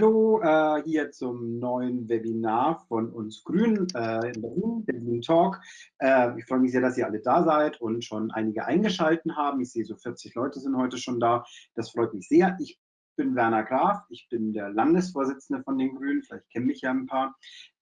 Hallo, äh, hier zum neuen Webinar von uns Grünen äh, in Berlin, Berlin Talk. Äh, ich freue mich sehr, dass ihr alle da seid und schon einige eingeschalten haben. Ich sehe, so 40 Leute sind heute schon da. Das freut mich sehr. Ich bin Werner Graf, ich bin der Landesvorsitzende von den Grünen. Vielleicht kennen mich ja ein paar.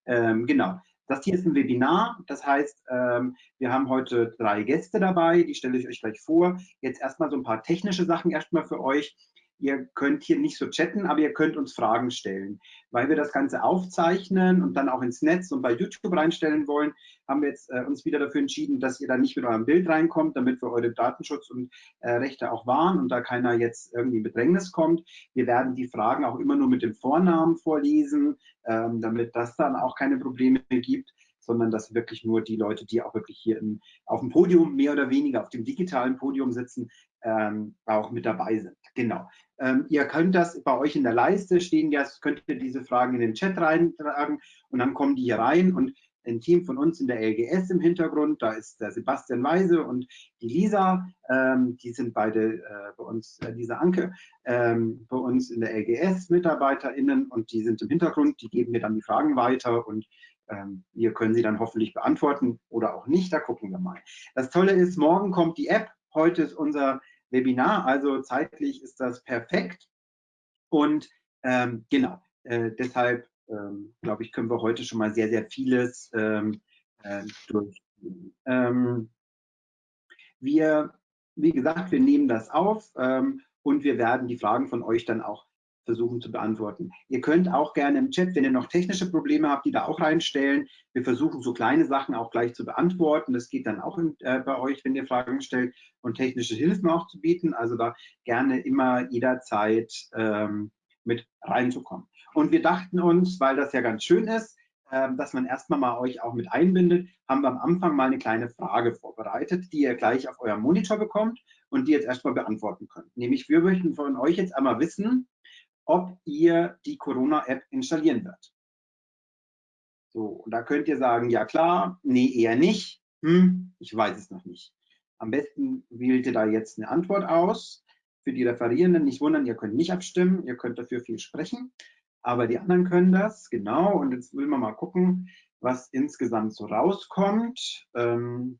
Ähm, genau. Das hier ist ein Webinar, das heißt, ähm, wir haben heute drei Gäste dabei, die stelle ich euch gleich vor. Jetzt erstmal so ein paar technische Sachen erstmal für euch. Ihr könnt hier nicht so chatten, aber ihr könnt uns Fragen stellen. Weil wir das Ganze aufzeichnen und dann auch ins Netz und bei YouTube reinstellen wollen, haben wir jetzt äh, uns wieder dafür entschieden, dass ihr da nicht mit eurem Bild reinkommt, damit wir eure Datenschutz und äh, Rechte auch wahren und da keiner jetzt irgendwie in Bedrängnis kommt. Wir werden die Fragen auch immer nur mit dem Vornamen vorlesen, ähm, damit das dann auch keine Probleme gibt sondern dass wirklich nur die Leute, die auch wirklich hier im, auf dem Podium mehr oder weniger, auf dem digitalen Podium sitzen, ähm, auch mit dabei sind. Genau. Ähm, ihr könnt das bei euch in der Leiste stehen, jetzt könnt ihr diese Fragen in den Chat reintragen und dann kommen die hier rein und ein Team von uns in der LGS im Hintergrund, da ist der Sebastian Weise und die Lisa, ähm, die sind beide äh, bei uns, äh, Lisa Anke, ähm, bei uns in der LGS MitarbeiterInnen und die sind im Hintergrund, die geben mir dann die Fragen weiter und ähm, wir können sie dann hoffentlich beantworten oder auch nicht, da gucken wir mal. Das Tolle ist, morgen kommt die App, heute ist unser Webinar, also zeitlich ist das perfekt. Und ähm, genau, äh, deshalb ähm, glaube ich, können wir heute schon mal sehr, sehr vieles ähm, äh, durchgehen. Ähm, wir, wie gesagt, wir nehmen das auf ähm, und wir werden die Fragen von euch dann auch versuchen zu beantworten. Ihr könnt auch gerne im Chat, wenn ihr noch technische Probleme habt, die da auch reinstellen. Wir versuchen so kleine Sachen auch gleich zu beantworten. Das geht dann auch in, äh, bei euch, wenn ihr Fragen stellt und technische Hilfen auch zu bieten. Also da gerne immer jederzeit ähm, mit reinzukommen. Und wir dachten uns, weil das ja ganz schön ist, äh, dass man erstmal mal euch auch mit einbindet, haben wir am Anfang mal eine kleine Frage vorbereitet, die ihr gleich auf eurem Monitor bekommt und die jetzt erstmal beantworten könnt. Nämlich, wir möchten von euch jetzt einmal wissen, ob ihr die Corona-App installieren wird. So, und da könnt ihr sagen, ja klar, nee, eher nicht, hm, ich weiß es noch nicht. Am besten wählt ihr da jetzt eine Antwort aus. Für die Referierenden nicht wundern, ihr könnt nicht abstimmen, ihr könnt dafür viel sprechen, aber die anderen können das, genau. Und jetzt will man mal gucken, was insgesamt so rauskommt. Ähm,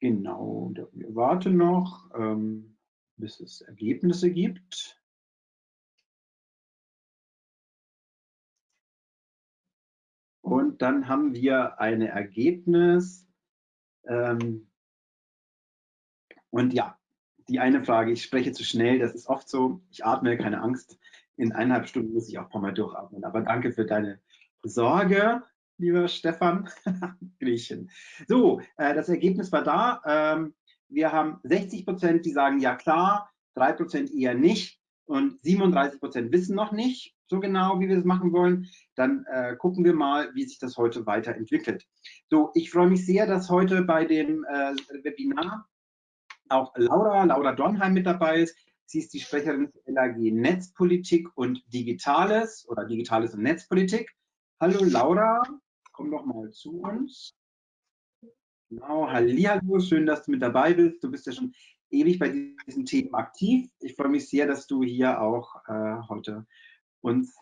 genau, wir warten noch. Ähm, bis es Ergebnisse gibt. Und dann haben wir ein Ergebnis. Ähm, und ja, die eine Frage, ich spreche zu schnell, das ist oft so, ich atme, keine Angst. In eineinhalb Stunden muss ich auch ein paar Mal durchatmen. Aber danke für deine Sorge, lieber Stefan. Griechen. So, äh, das Ergebnis war da. Ähm, wir haben 60 Prozent, die sagen ja klar, 3 Prozent eher nicht und 37 Prozent wissen noch nicht so genau, wie wir das machen wollen. Dann äh, gucken wir mal, wie sich das heute weiterentwickelt. So, ich freue mich sehr, dass heute bei dem äh, Webinar auch Laura, Laura Dornheim mit dabei ist. Sie ist die Sprecherin des LAG Netzpolitik und Digitales oder Digitales und Netzpolitik. Hallo Laura, komm doch mal zu uns. Genau, Hallihallo, schön, dass du mit dabei bist. Du bist ja schon ewig bei diesen Themen aktiv. Ich freue mich sehr, dass du hier auch äh, heute uns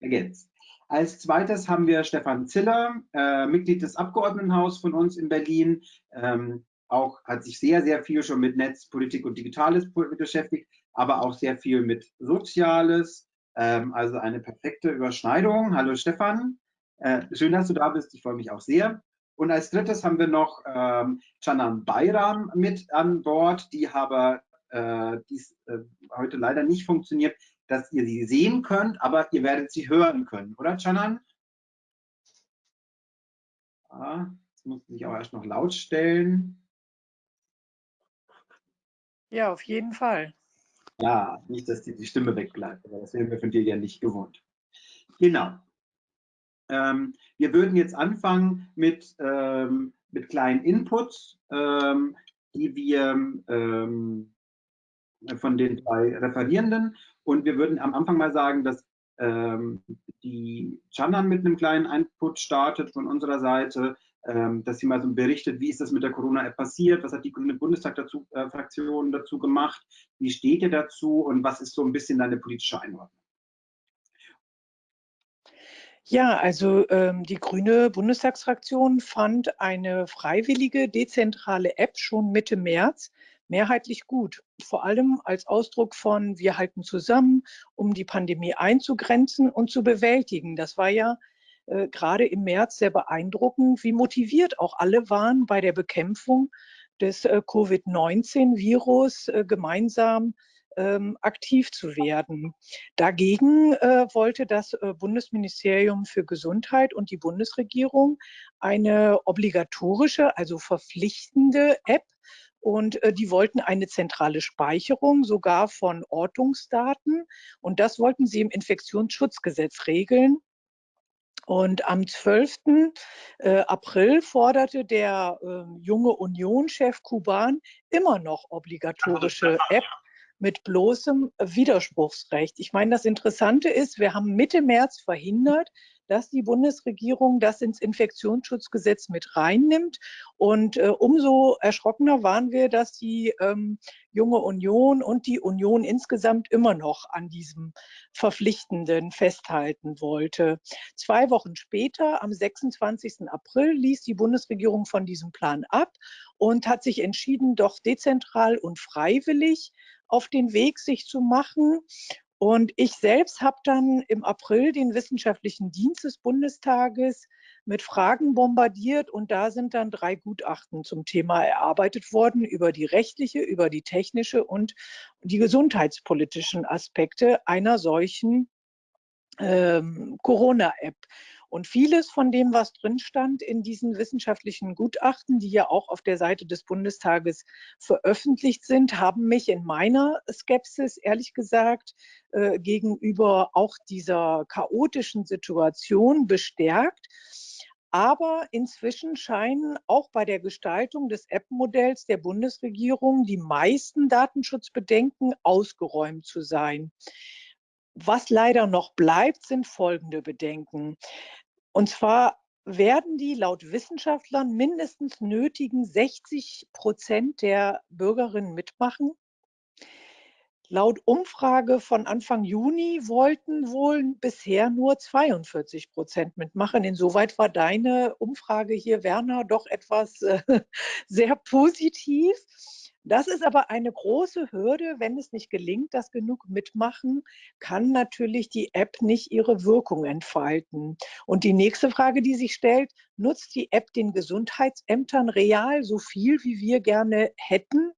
ergänzt. Als zweites haben wir Stefan Ziller, äh, Mitglied des Abgeordnetenhaus von uns in Berlin. Ähm, auch hat sich sehr, sehr viel schon mit Netzpolitik und Digitales beschäftigt, aber auch sehr viel mit Soziales. Ähm, also eine perfekte Überschneidung. Hallo Stefan, äh, schön, dass du da bist. Ich freue mich auch sehr. Und als drittes haben wir noch ähm, Canan Bayram mit an Bord, die aber äh, dies äh, heute leider nicht funktioniert, dass ihr sie sehen könnt, aber ihr werdet sie hören können, oder Canan? Ah, jetzt muss ich auch erst noch laut stellen. Ja, auf jeden Fall. Ja, nicht, dass die, die Stimme wegbleibt, aber das wären wir von dir ja nicht gewohnt. Genau. Ähm, wir würden jetzt anfangen mit, ähm, mit kleinen Inputs, ähm, die wir ähm, von den drei Referierenden und wir würden am Anfang mal sagen, dass ähm, die Chandan mit einem kleinen Input startet von unserer Seite, ähm, dass sie mal so berichtet, wie ist das mit der Corona-App passiert, was hat die Grüne Bundestag-Fraktion dazu, äh, dazu gemacht, wie steht ihr dazu und was ist so ein bisschen deine politische Einordnung? Ja, also ähm, die Grüne Bundestagsfraktion fand eine freiwillige dezentrale App schon Mitte März mehrheitlich gut. Vor allem als Ausdruck von wir halten zusammen, um die Pandemie einzugrenzen und zu bewältigen. Das war ja äh, gerade im März sehr beeindruckend, wie motiviert auch alle waren bei der Bekämpfung des äh, Covid-19-Virus äh, gemeinsam ähm, aktiv zu werden. Dagegen äh, wollte das äh, Bundesministerium für Gesundheit und die Bundesregierung eine obligatorische, also verpflichtende App und äh, die wollten eine zentrale Speicherung sogar von Ortungsdaten und das wollten sie im Infektionsschutzgesetz regeln. Und am 12. Äh, April forderte der äh, junge Union-Chef Kuban immer noch obligatorische App mit bloßem Widerspruchsrecht. Ich meine, das Interessante ist, wir haben Mitte März verhindert, dass die Bundesregierung das ins Infektionsschutzgesetz mit reinnimmt. Und äh, umso erschrockener waren wir, dass die ähm, junge Union und die Union insgesamt immer noch an diesem Verpflichtenden festhalten wollte. Zwei Wochen später, am 26. April, ließ die Bundesregierung von diesem Plan ab und hat sich entschieden, doch dezentral und freiwillig auf den Weg sich zu machen. Und ich selbst habe dann im April den wissenschaftlichen Dienst des Bundestages mit Fragen bombardiert und da sind dann drei Gutachten zum Thema erarbeitet worden über die rechtliche, über die technische und die gesundheitspolitischen Aspekte einer solchen ähm, Corona-App. Und vieles von dem, was drin stand in diesen wissenschaftlichen Gutachten, die ja auch auf der Seite des Bundestages veröffentlicht sind, haben mich in meiner Skepsis, ehrlich gesagt, äh, gegenüber auch dieser chaotischen Situation bestärkt. Aber inzwischen scheinen auch bei der Gestaltung des App-Modells der Bundesregierung die meisten Datenschutzbedenken ausgeräumt zu sein. Was leider noch bleibt, sind folgende Bedenken. Und zwar werden die laut Wissenschaftlern mindestens nötigen 60 Prozent der Bürgerinnen mitmachen. Laut Umfrage von Anfang Juni wollten wohl bisher nur 42 Prozent mitmachen. Insoweit war deine Umfrage hier, Werner, doch etwas äh, sehr positiv. Das ist aber eine große Hürde. Wenn es nicht gelingt, dass genug mitmachen, kann natürlich die App nicht ihre Wirkung entfalten. Und die nächste Frage, die sich stellt, nutzt die App den Gesundheitsämtern real so viel, wie wir gerne hätten,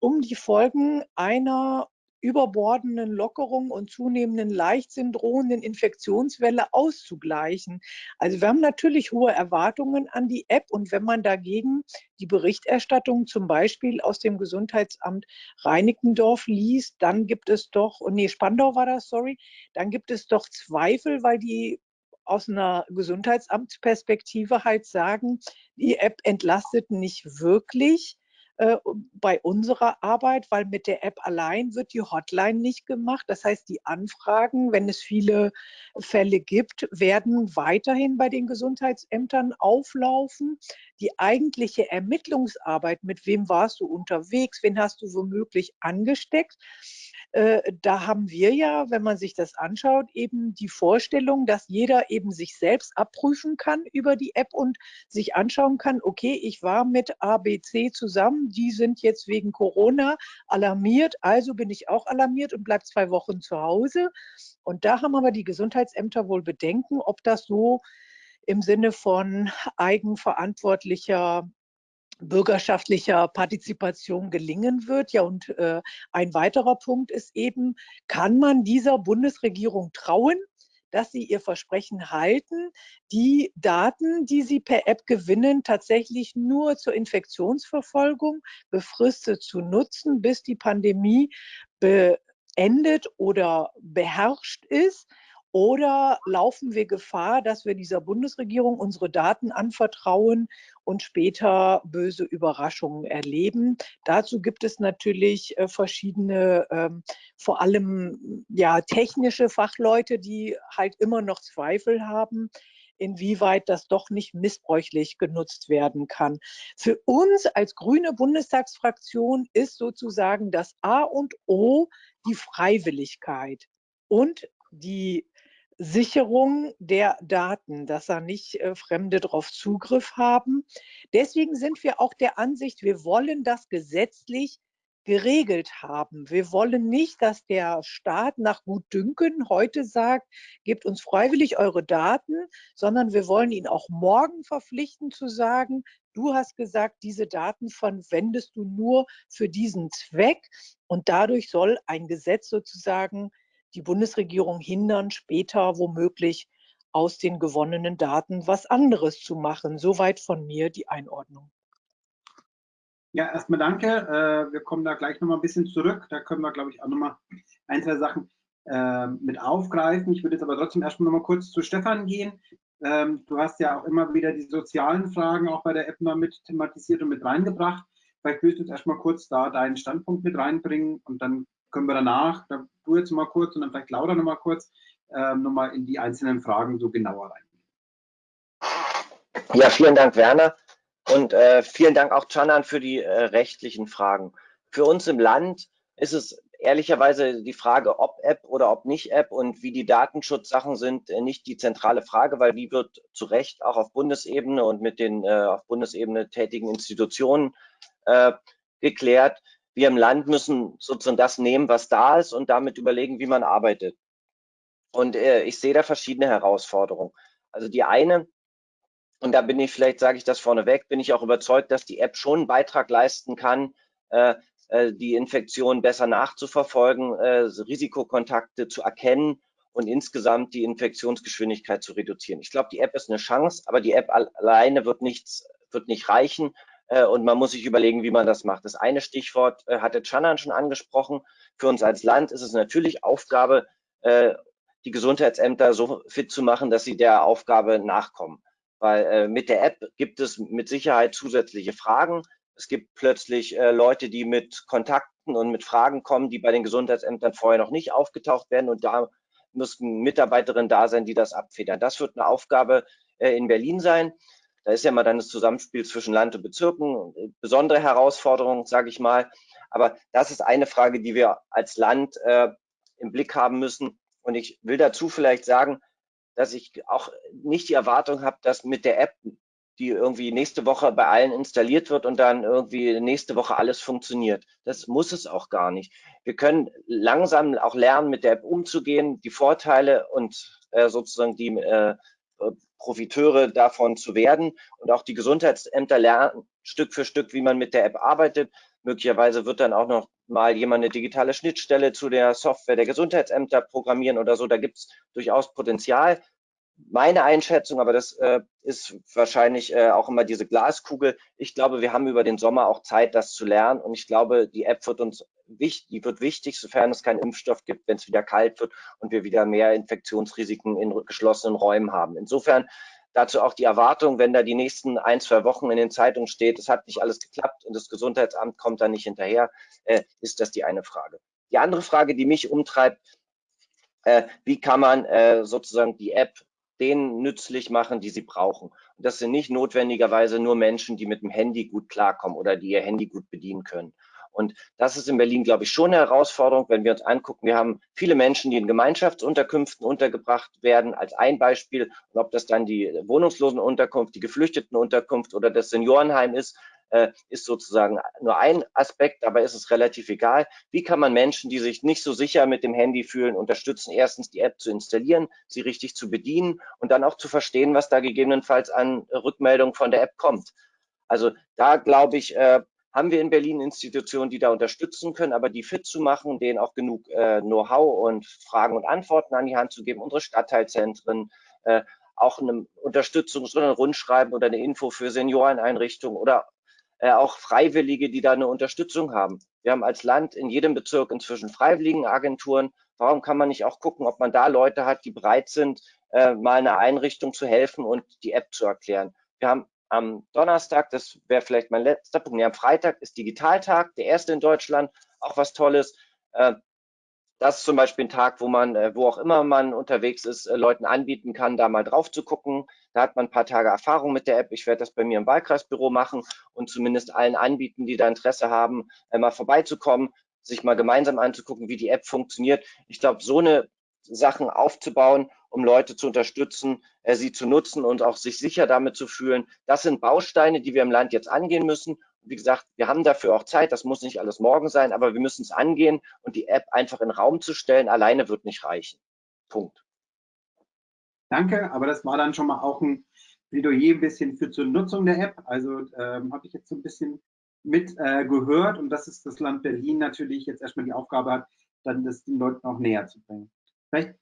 um die Folgen einer überbordenden Lockerung und zunehmenden Leichtsinn drohenden Infektionswelle auszugleichen. Also wir haben natürlich hohe Erwartungen an die App und wenn man dagegen die Berichterstattung zum Beispiel aus dem Gesundheitsamt Reinickendorf liest, dann gibt es doch, nee, Spandau war das, sorry, dann gibt es doch Zweifel, weil die aus einer Gesundheitsamtsperspektive halt sagen, die App entlastet nicht wirklich äh, bei unserer Arbeit, weil mit der App allein wird die Hotline nicht gemacht. Das heißt, die Anfragen, wenn es viele Fälle gibt, werden weiterhin bei den Gesundheitsämtern auflaufen. Die eigentliche Ermittlungsarbeit, mit wem warst du unterwegs, wen hast du womöglich angesteckt, äh, da haben wir ja, wenn man sich das anschaut, eben die Vorstellung, dass jeder eben sich selbst abprüfen kann über die App und sich anschauen kann, okay, ich war mit ABC zusammen, die sind jetzt wegen Corona alarmiert, also bin ich auch alarmiert und bleibe zwei Wochen zu Hause. Und da haben aber die Gesundheitsämter wohl Bedenken, ob das so im Sinne von eigenverantwortlicher bürgerschaftlicher Partizipation gelingen wird. Ja, und äh, ein weiterer Punkt ist eben, kann man dieser Bundesregierung trauen, dass sie ihr Versprechen halten, die Daten, die sie per App gewinnen, tatsächlich nur zur Infektionsverfolgung befristet zu nutzen, bis die Pandemie beendet oder beherrscht ist. Oder laufen wir Gefahr, dass wir dieser Bundesregierung unsere Daten anvertrauen und später böse Überraschungen erleben? Dazu gibt es natürlich äh, verschiedene, ähm, vor allem ja, technische Fachleute, die halt immer noch Zweifel haben. inwieweit das doch nicht missbräuchlich genutzt werden kann. Für uns als grüne Bundestagsfraktion ist sozusagen das A und O die Freiwilligkeit und die Sicherung der Daten, dass da nicht äh, Fremde darauf Zugriff haben. Deswegen sind wir auch der Ansicht, wir wollen das gesetzlich geregelt haben. Wir wollen nicht, dass der Staat nach Gutdünken heute sagt, gebt uns freiwillig eure Daten, sondern wir wollen ihn auch morgen verpflichten zu sagen, du hast gesagt, diese Daten verwendest du nur für diesen Zweck und dadurch soll ein Gesetz sozusagen die Bundesregierung hindern, später womöglich aus den gewonnenen Daten was anderes zu machen. Soweit von mir die Einordnung. Ja, erstmal danke. Äh, wir kommen da gleich nochmal ein bisschen zurück. Da können wir, glaube ich, auch nochmal ein, zwei Sachen äh, mit aufgreifen. Ich würde jetzt aber trotzdem erstmal nochmal kurz zu Stefan gehen. Ähm, du hast ja auch immer wieder die sozialen Fragen auch bei der App mal mit thematisiert und mit reingebracht. Vielleicht willst du jetzt erstmal kurz da deinen Standpunkt mit reinbringen und dann können wir danach, du jetzt mal kurz und dann vielleicht Laura noch mal kurz, äh, noch mal in die einzelnen Fragen so genauer reingehen. Ja, vielen Dank, Werner. Und äh, vielen Dank auch Canan für die äh, rechtlichen Fragen. Für uns im Land ist es ehrlicherweise die Frage, ob App oder ob nicht App und wie die Datenschutzsachen sind, äh, nicht die zentrale Frage, weil die wird zu Recht auch auf Bundesebene und mit den äh, auf Bundesebene tätigen Institutionen äh, geklärt wir im Land müssen sozusagen das nehmen, was da ist und damit überlegen, wie man arbeitet. Und äh, ich sehe da verschiedene Herausforderungen. Also die eine, und da bin ich, vielleicht sage ich das vorneweg, bin ich auch überzeugt, dass die App schon einen Beitrag leisten kann, äh, äh, die Infektion besser nachzuverfolgen, äh, Risikokontakte zu erkennen und insgesamt die Infektionsgeschwindigkeit zu reduzieren. Ich glaube, die App ist eine Chance, aber die App alleine wird nichts, wird nicht reichen. Äh, und man muss sich überlegen, wie man das macht. Das eine Stichwort äh, hatte Chanan schon angesprochen. Für uns als Land ist es natürlich Aufgabe, äh, die Gesundheitsämter so fit zu machen, dass sie der Aufgabe nachkommen. Weil mit der App gibt es mit Sicherheit zusätzliche Fragen. Es gibt plötzlich Leute, die mit Kontakten und mit Fragen kommen, die bei den Gesundheitsämtern vorher noch nicht aufgetaucht werden. Und da müssten Mitarbeiterinnen da sein, die das abfedern. Das wird eine Aufgabe in Berlin sein. Da ist ja mal dann das Zusammenspiel zwischen Land und Bezirken, äh, besondere Herausforderung, sage ich mal. Aber das ist eine Frage, die wir als Land äh, im Blick haben müssen. Und ich will dazu vielleicht sagen, dass ich auch nicht die Erwartung habe, dass mit der App, die irgendwie nächste Woche bei allen installiert wird und dann irgendwie nächste Woche alles funktioniert. Das muss es auch gar nicht. Wir können langsam auch lernen, mit der App umzugehen, die Vorteile und äh, sozusagen die äh, Profiteure davon zu werden. Und auch die Gesundheitsämter lernen Stück für Stück, wie man mit der App arbeitet. Möglicherweise wird dann auch noch mal jemand eine digitale Schnittstelle zu der Software der Gesundheitsämter programmieren oder so. Da gibt es durchaus Potenzial meine Einschätzung, aber das äh, ist wahrscheinlich äh, auch immer diese Glaskugel. Ich glaube, wir haben über den Sommer auch Zeit, das zu lernen. Und ich glaube, die App wird uns die wird wichtig, sofern es keinen Impfstoff gibt, wenn es wieder kalt wird und wir wieder mehr Infektionsrisiken in geschlossenen Räumen haben. Insofern dazu auch die Erwartung, wenn da die nächsten ein, zwei Wochen in den Zeitungen steht, es hat nicht alles geklappt und das Gesundheitsamt kommt da nicht hinterher, äh, ist das die eine Frage. Die andere Frage, die mich umtreibt, äh, wie kann man äh, sozusagen die App denen nützlich machen, die sie brauchen. Und das sind nicht notwendigerweise nur Menschen, die mit dem Handy gut klarkommen oder die ihr Handy gut bedienen können. Und das ist in Berlin, glaube ich, schon eine Herausforderung, wenn wir uns angucken. Wir haben viele Menschen, die in Gemeinschaftsunterkünften untergebracht werden, als ein Beispiel. Und ob das dann die Wohnungslosenunterkunft, die Geflüchtetenunterkunft oder das Seniorenheim ist, äh, ist sozusagen nur ein Aspekt, aber ist es relativ egal. Wie kann man Menschen, die sich nicht so sicher mit dem Handy fühlen, unterstützen, erstens die App zu installieren, sie richtig zu bedienen und dann auch zu verstehen, was da gegebenenfalls an Rückmeldungen von der App kommt. Also da glaube ich, äh, haben wir in Berlin Institutionen, die da unterstützen können, aber die fit zu machen, denen auch genug äh, Know-how und Fragen und Antworten an die Hand zu geben, unsere Stadtteilzentren, äh, auch eine Unterstützung, so ein Rundschreiben oder eine Info für Senioreneinrichtungen oder äh, auch Freiwillige, die da eine Unterstützung haben. Wir haben als Land in jedem Bezirk inzwischen Freiwilligenagenturen. Warum kann man nicht auch gucken, ob man da Leute hat, die bereit sind, äh, mal eine Einrichtung zu helfen und die App zu erklären? Wir haben am Donnerstag, das wäre vielleicht mein letzter Punkt, nee, am Freitag ist Digitaltag, der erste in Deutschland, auch was Tolles. Äh, das ist zum Beispiel ein Tag, wo man, äh, wo auch immer man unterwegs ist, äh, Leuten anbieten kann, da mal drauf zu gucken. Da hat man ein paar Tage Erfahrung mit der App. Ich werde das bei mir im Wahlkreisbüro machen und zumindest allen anbieten, die da Interesse haben, mal vorbeizukommen, sich mal gemeinsam anzugucken, wie die App funktioniert. Ich glaube, so eine Sachen aufzubauen, um Leute zu unterstützen, sie zu nutzen und auch sich sicher damit zu fühlen. Das sind Bausteine, die wir im Land jetzt angehen müssen wie gesagt, wir haben dafür auch Zeit, das muss nicht alles morgen sein, aber wir müssen es angehen und die App einfach in Raum zu stellen, alleine wird nicht reichen. Punkt. Danke, aber das war dann schon mal auch ein Plädoyer ein bisschen für zur Nutzung der App. Also ähm, habe ich jetzt so ein bisschen mit äh, gehört und das ist das Land Berlin natürlich jetzt erstmal die Aufgabe hat, dann das den Leuten auch näher zu bringen. Vielleicht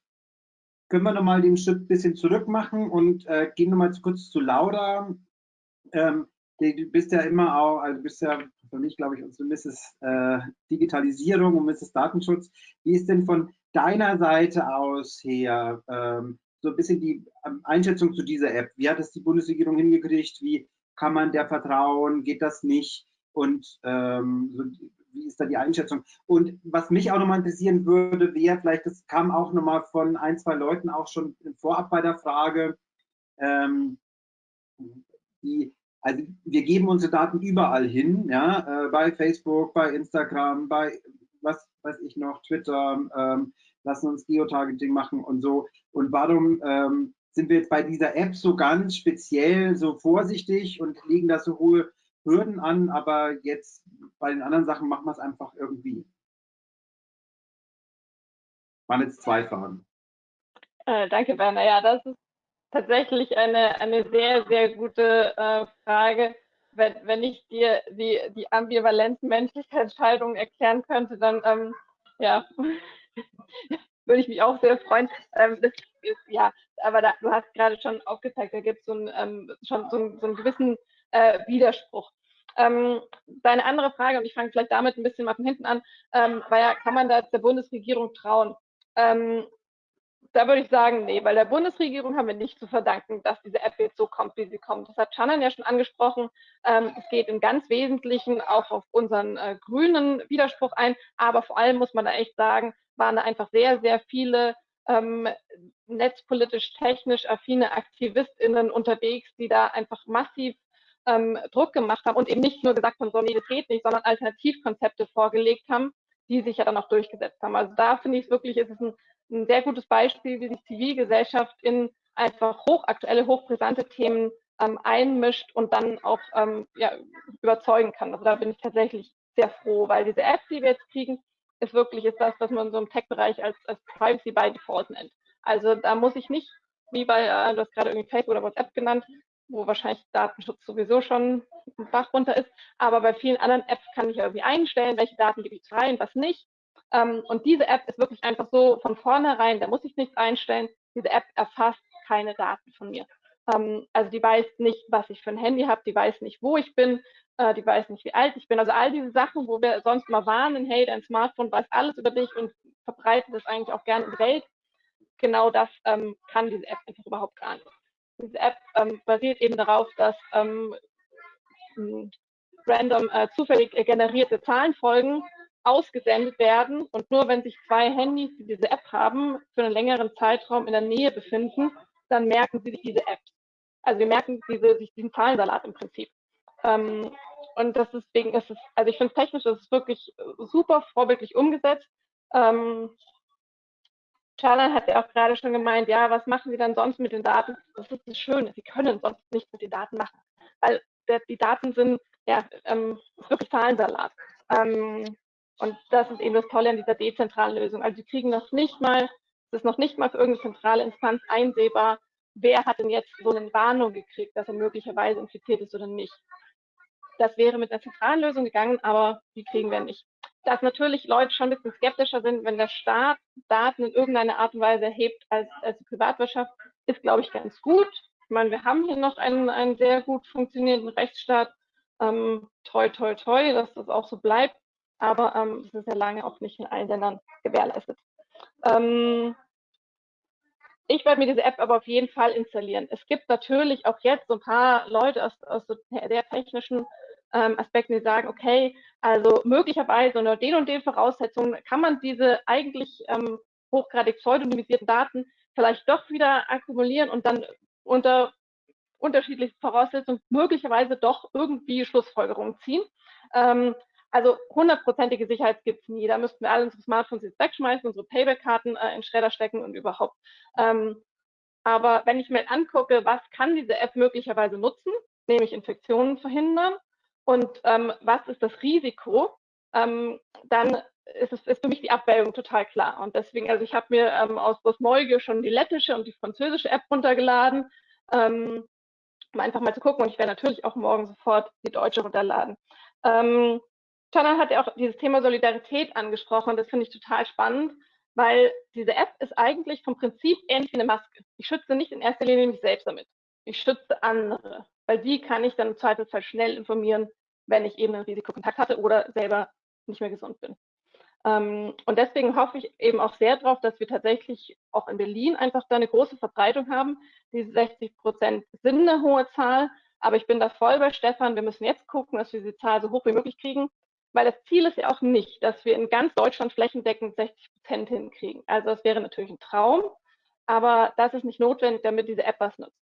können wir nochmal den Schritt ein bisschen zurück machen und äh, gehen nochmal kurz zu Lauda. Ähm, du bist ja immer auch, also du bist ja für mich, glaube ich, unsere Mrs. Äh, Digitalisierung und Mrs. Datenschutz. Wie ist denn von deiner Seite aus her ähm, so ein bisschen die ähm, Einschätzung zu dieser App? Wie hat es die Bundesregierung hingekriegt? Wie kann man der vertrauen? Geht das nicht? Und ähm, so, wie ist da die Einschätzung? Und was mich auch nochmal interessieren würde, wäre vielleicht, das kam auch nochmal von ein, zwei Leuten auch schon vorab bei der Frage, ähm, die, also wir geben unsere Daten überall hin, ja, äh, bei Facebook, bei Instagram, bei was weiß ich noch, Twitter, ähm, lassen uns Geotargeting machen und so. Und warum ähm, sind wir jetzt bei dieser App so ganz speziell so vorsichtig und legen da so hohe Hürden an, aber jetzt bei den anderen Sachen machen wir es einfach irgendwie? Waren jetzt zwei Fragen. Äh, danke, Werner. Ja, das ist tatsächlich eine, eine sehr, sehr gute äh, Frage. Wenn, wenn ich dir die, die ambivalenten Menschlichkeitsscheidungen erklären könnte, dann ähm, ja, würde ich mich auch sehr freuen. Ähm, das ist, ja, aber da, du hast gerade schon aufgezeigt, da gibt es so, ein, ähm, schon so, so einen gewissen äh, Widerspruch. Ähm, deine andere Frage, und ich fange vielleicht damit ein bisschen mal von hinten an, ähm, war ja, kann man da der Bundesregierung trauen? Ähm, da würde ich sagen, nee, weil der Bundesregierung haben wir nicht zu verdanken, dass diese App jetzt so kommt, wie sie kommt. Das hat Shannon ja schon angesprochen. Ähm, es geht im ganz Wesentlichen auch auf unseren äh, grünen Widerspruch ein. Aber vor allem muss man da echt sagen, waren da einfach sehr, sehr viele ähm, netzpolitisch, technisch affine AktivistInnen unterwegs, die da einfach massiv ähm, Druck gemacht haben und eben nicht nur gesagt haben, so, nee, das geht nicht, sondern Alternativkonzepte vorgelegt haben, die sich ja dann auch durchgesetzt haben. Also da finde ich wirklich, ist es ein ein sehr gutes Beispiel, wie sich Zivilgesellschaft in einfach hochaktuelle, hochbrisante Themen ähm, einmischt und dann auch ähm, ja, überzeugen kann. Also da bin ich tatsächlich sehr froh, weil diese App, die wir jetzt kriegen, ist wirklich ist das, was man so im Tech-Bereich als, als Privacy by Default nennt. Also da muss ich nicht, wie bei, äh, du hast gerade irgendwie Facebook oder WhatsApp genannt, wo wahrscheinlich Datenschutz sowieso schon ein Bach runter ist, aber bei vielen anderen Apps kann ich irgendwie einstellen, welche Daten gebe ich rein, was nicht. Ähm, und diese App ist wirklich einfach so von vornherein, da muss ich nichts einstellen. Diese App erfasst keine Daten von mir. Ähm, also die weiß nicht, was ich für ein Handy habe, die weiß nicht, wo ich bin, äh, die weiß nicht, wie alt ich bin. Also all diese Sachen, wo wir sonst mal warnen, hey, dein Smartphone weiß alles über dich und verbreitet es eigentlich auch gerne in die Welt. Genau das ähm, kann diese App einfach überhaupt gar nicht. Diese App ähm, basiert eben darauf, dass ähm, random äh, zufällig generierte Zahlenfolgen ausgesendet werden und nur wenn sich zwei Handys, die diese App haben, für einen längeren Zeitraum in der Nähe befinden, dann merken sie sich diese App. Also wir merken diese, sich diesen Zahlensalat im Prinzip. Ähm, und das deswegen ist es, also ich finde technisch, das ist wirklich super vorbildlich umgesetzt. Ähm, Charlan hat ja auch gerade schon gemeint, ja, was machen Sie dann sonst mit den Daten? Das ist das Schöne, Sie können sonst nichts mit den Daten machen, weil der, die Daten sind ja ähm, wirklich Zahlensalat. Ähm, und das ist eben das Tolle an dieser dezentralen Lösung. Also sie kriegen noch nicht mal, es ist noch nicht mal für irgendeine zentrale Instanz einsehbar, wer hat denn jetzt so eine Warnung gekriegt, dass er möglicherweise infiziert ist oder nicht. Das wäre mit einer zentralen Lösung gegangen, aber die kriegen wir nicht. Dass natürlich Leute schon ein bisschen skeptischer sind, wenn der Staat Daten in irgendeiner Art und Weise erhebt als, als die Privatwirtschaft, ist, glaube ich, ganz gut. Ich meine, wir haben hier noch einen, einen sehr gut funktionierenden Rechtsstaat. Ähm, toi, toi, toi, dass das auch so bleibt aber ähm, das ist ja lange auch nicht in allen Ländern gewährleistet. Ähm, ich werde mir diese App aber auf jeden Fall installieren. Es gibt natürlich auch jetzt so ein paar Leute aus, aus der technischen ähm, Aspekten, die sagen, okay, also möglicherweise unter den und den Voraussetzungen kann man diese eigentlich ähm, hochgradig pseudonymisierten Daten vielleicht doch wieder akkumulieren und dann unter unterschiedlichen Voraussetzungen möglicherweise doch irgendwie Schlussfolgerungen ziehen. Ähm, also hundertprozentige Sicherheit gibt es nie. Da müssten wir alle unsere Smartphones jetzt wegschmeißen, unsere Payback-Karten äh, in Schredder stecken und überhaupt. Ähm, aber wenn ich mir angucke, was kann diese App möglicherweise nutzen, nämlich Infektionen verhindern und ähm, was ist das Risiko, ähm, dann ist, es, ist für mich die Abwägung total klar. Und deswegen, also ich habe mir ähm, aus Bosmolge schon die lettische und die französische App runtergeladen, ähm, um einfach mal zu gucken. Und ich werde natürlich auch morgen sofort die deutsche runterladen. Ähm, Chanel hat ja auch dieses Thema Solidarität angesprochen. Das finde ich total spannend, weil diese App ist eigentlich vom Prinzip ähnlich wie eine Maske. Ich schütze nicht in erster Linie mich selbst damit. Ich schütze andere, weil die kann ich dann im Zweifelsfall schnell informieren, wenn ich eben einen Risikokontakt hatte oder selber nicht mehr gesund bin. Ähm, und deswegen hoffe ich eben auch sehr darauf, dass wir tatsächlich auch in Berlin einfach da eine große Verbreitung haben. Diese 60 Prozent sind eine hohe Zahl, aber ich bin da voll bei Stefan. Wir müssen jetzt gucken, dass wir diese Zahl so hoch wie möglich kriegen, weil das Ziel ist ja auch nicht, dass wir in ganz Deutschland flächendeckend 60 Prozent hinkriegen. Also das wäre natürlich ein Traum, aber das ist nicht notwendig, damit diese App was nutzt.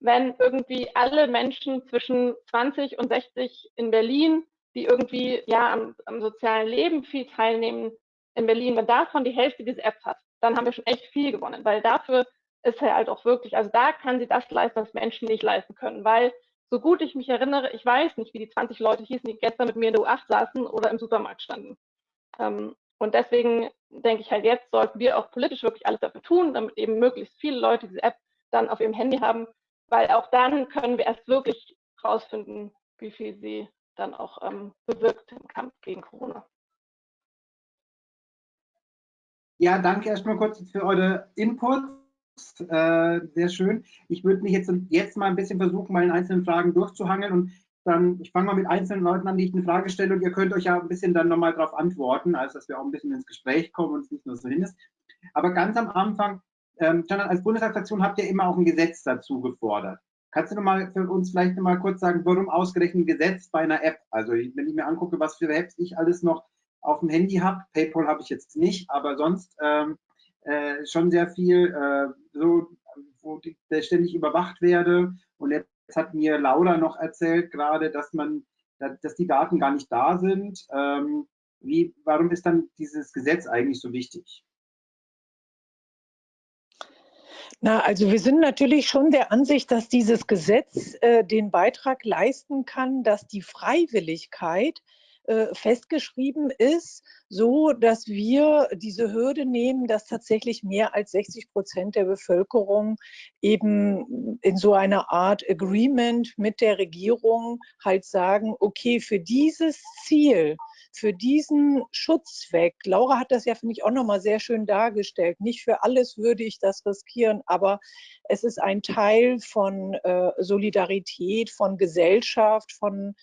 Wenn irgendwie alle Menschen zwischen 20 und 60 in Berlin die irgendwie ja am, am sozialen Leben viel teilnehmen in Berlin, wenn davon die Hälfte diese App hat, dann haben wir schon echt viel gewonnen, weil dafür ist er halt auch wirklich, also da kann sie das leisten, was Menschen nicht leisten können, weil so gut ich mich erinnere, ich weiß nicht, wie die 20 Leute hießen, die gestern mit mir in der U8 saßen oder im Supermarkt standen. Ähm, und deswegen denke ich halt, jetzt sollten wir auch politisch wirklich alles dafür tun, damit eben möglichst viele Leute diese App dann auf ihrem Handy haben, weil auch dann können wir erst wirklich rausfinden, wie viel sie dann auch ähm, bewirkt im Kampf gegen Corona. Ja, danke erstmal kurz für eure Inputs. Äh, sehr schön. Ich würde mich jetzt, jetzt mal ein bisschen versuchen, mal in einzelnen Fragen durchzuhangeln und dann, ich fange mal mit einzelnen Leuten an, die ich eine Frage stelle und ihr könnt euch ja ein bisschen dann nochmal darauf antworten, also dass wir auch ein bisschen ins Gespräch kommen und es nicht nur so hin ist. Aber ganz am Anfang, ähm, als Bundestagsfraktion habt ihr immer auch ein Gesetz dazu gefordert. Kannst du noch mal für uns vielleicht noch mal kurz sagen, warum ausgerechnet Gesetz bei einer App? Also wenn ich mir angucke, was für Apps ich alles noch auf dem Handy habe, PayPal habe ich jetzt nicht, aber sonst ähm, äh, schon sehr viel, äh, so, wo ich ständig überwacht werde. Und jetzt hat mir Laura noch erzählt gerade, dass man, dass die Daten gar nicht da sind. Ähm, wie, warum ist dann dieses Gesetz eigentlich so wichtig? Na, also wir sind natürlich schon der Ansicht, dass dieses Gesetz äh, den Beitrag leisten kann, dass die Freiwilligkeit äh, festgeschrieben ist, so dass wir diese Hürde nehmen, dass tatsächlich mehr als 60 Prozent der Bevölkerung eben in so einer Art Agreement mit der Regierung halt sagen, okay, für dieses Ziel für diesen Schutzzweck, Laura hat das ja, finde ich, auch nochmal sehr schön dargestellt, nicht für alles würde ich das riskieren, aber es ist ein Teil von äh, Solidarität, von Gesellschaft, von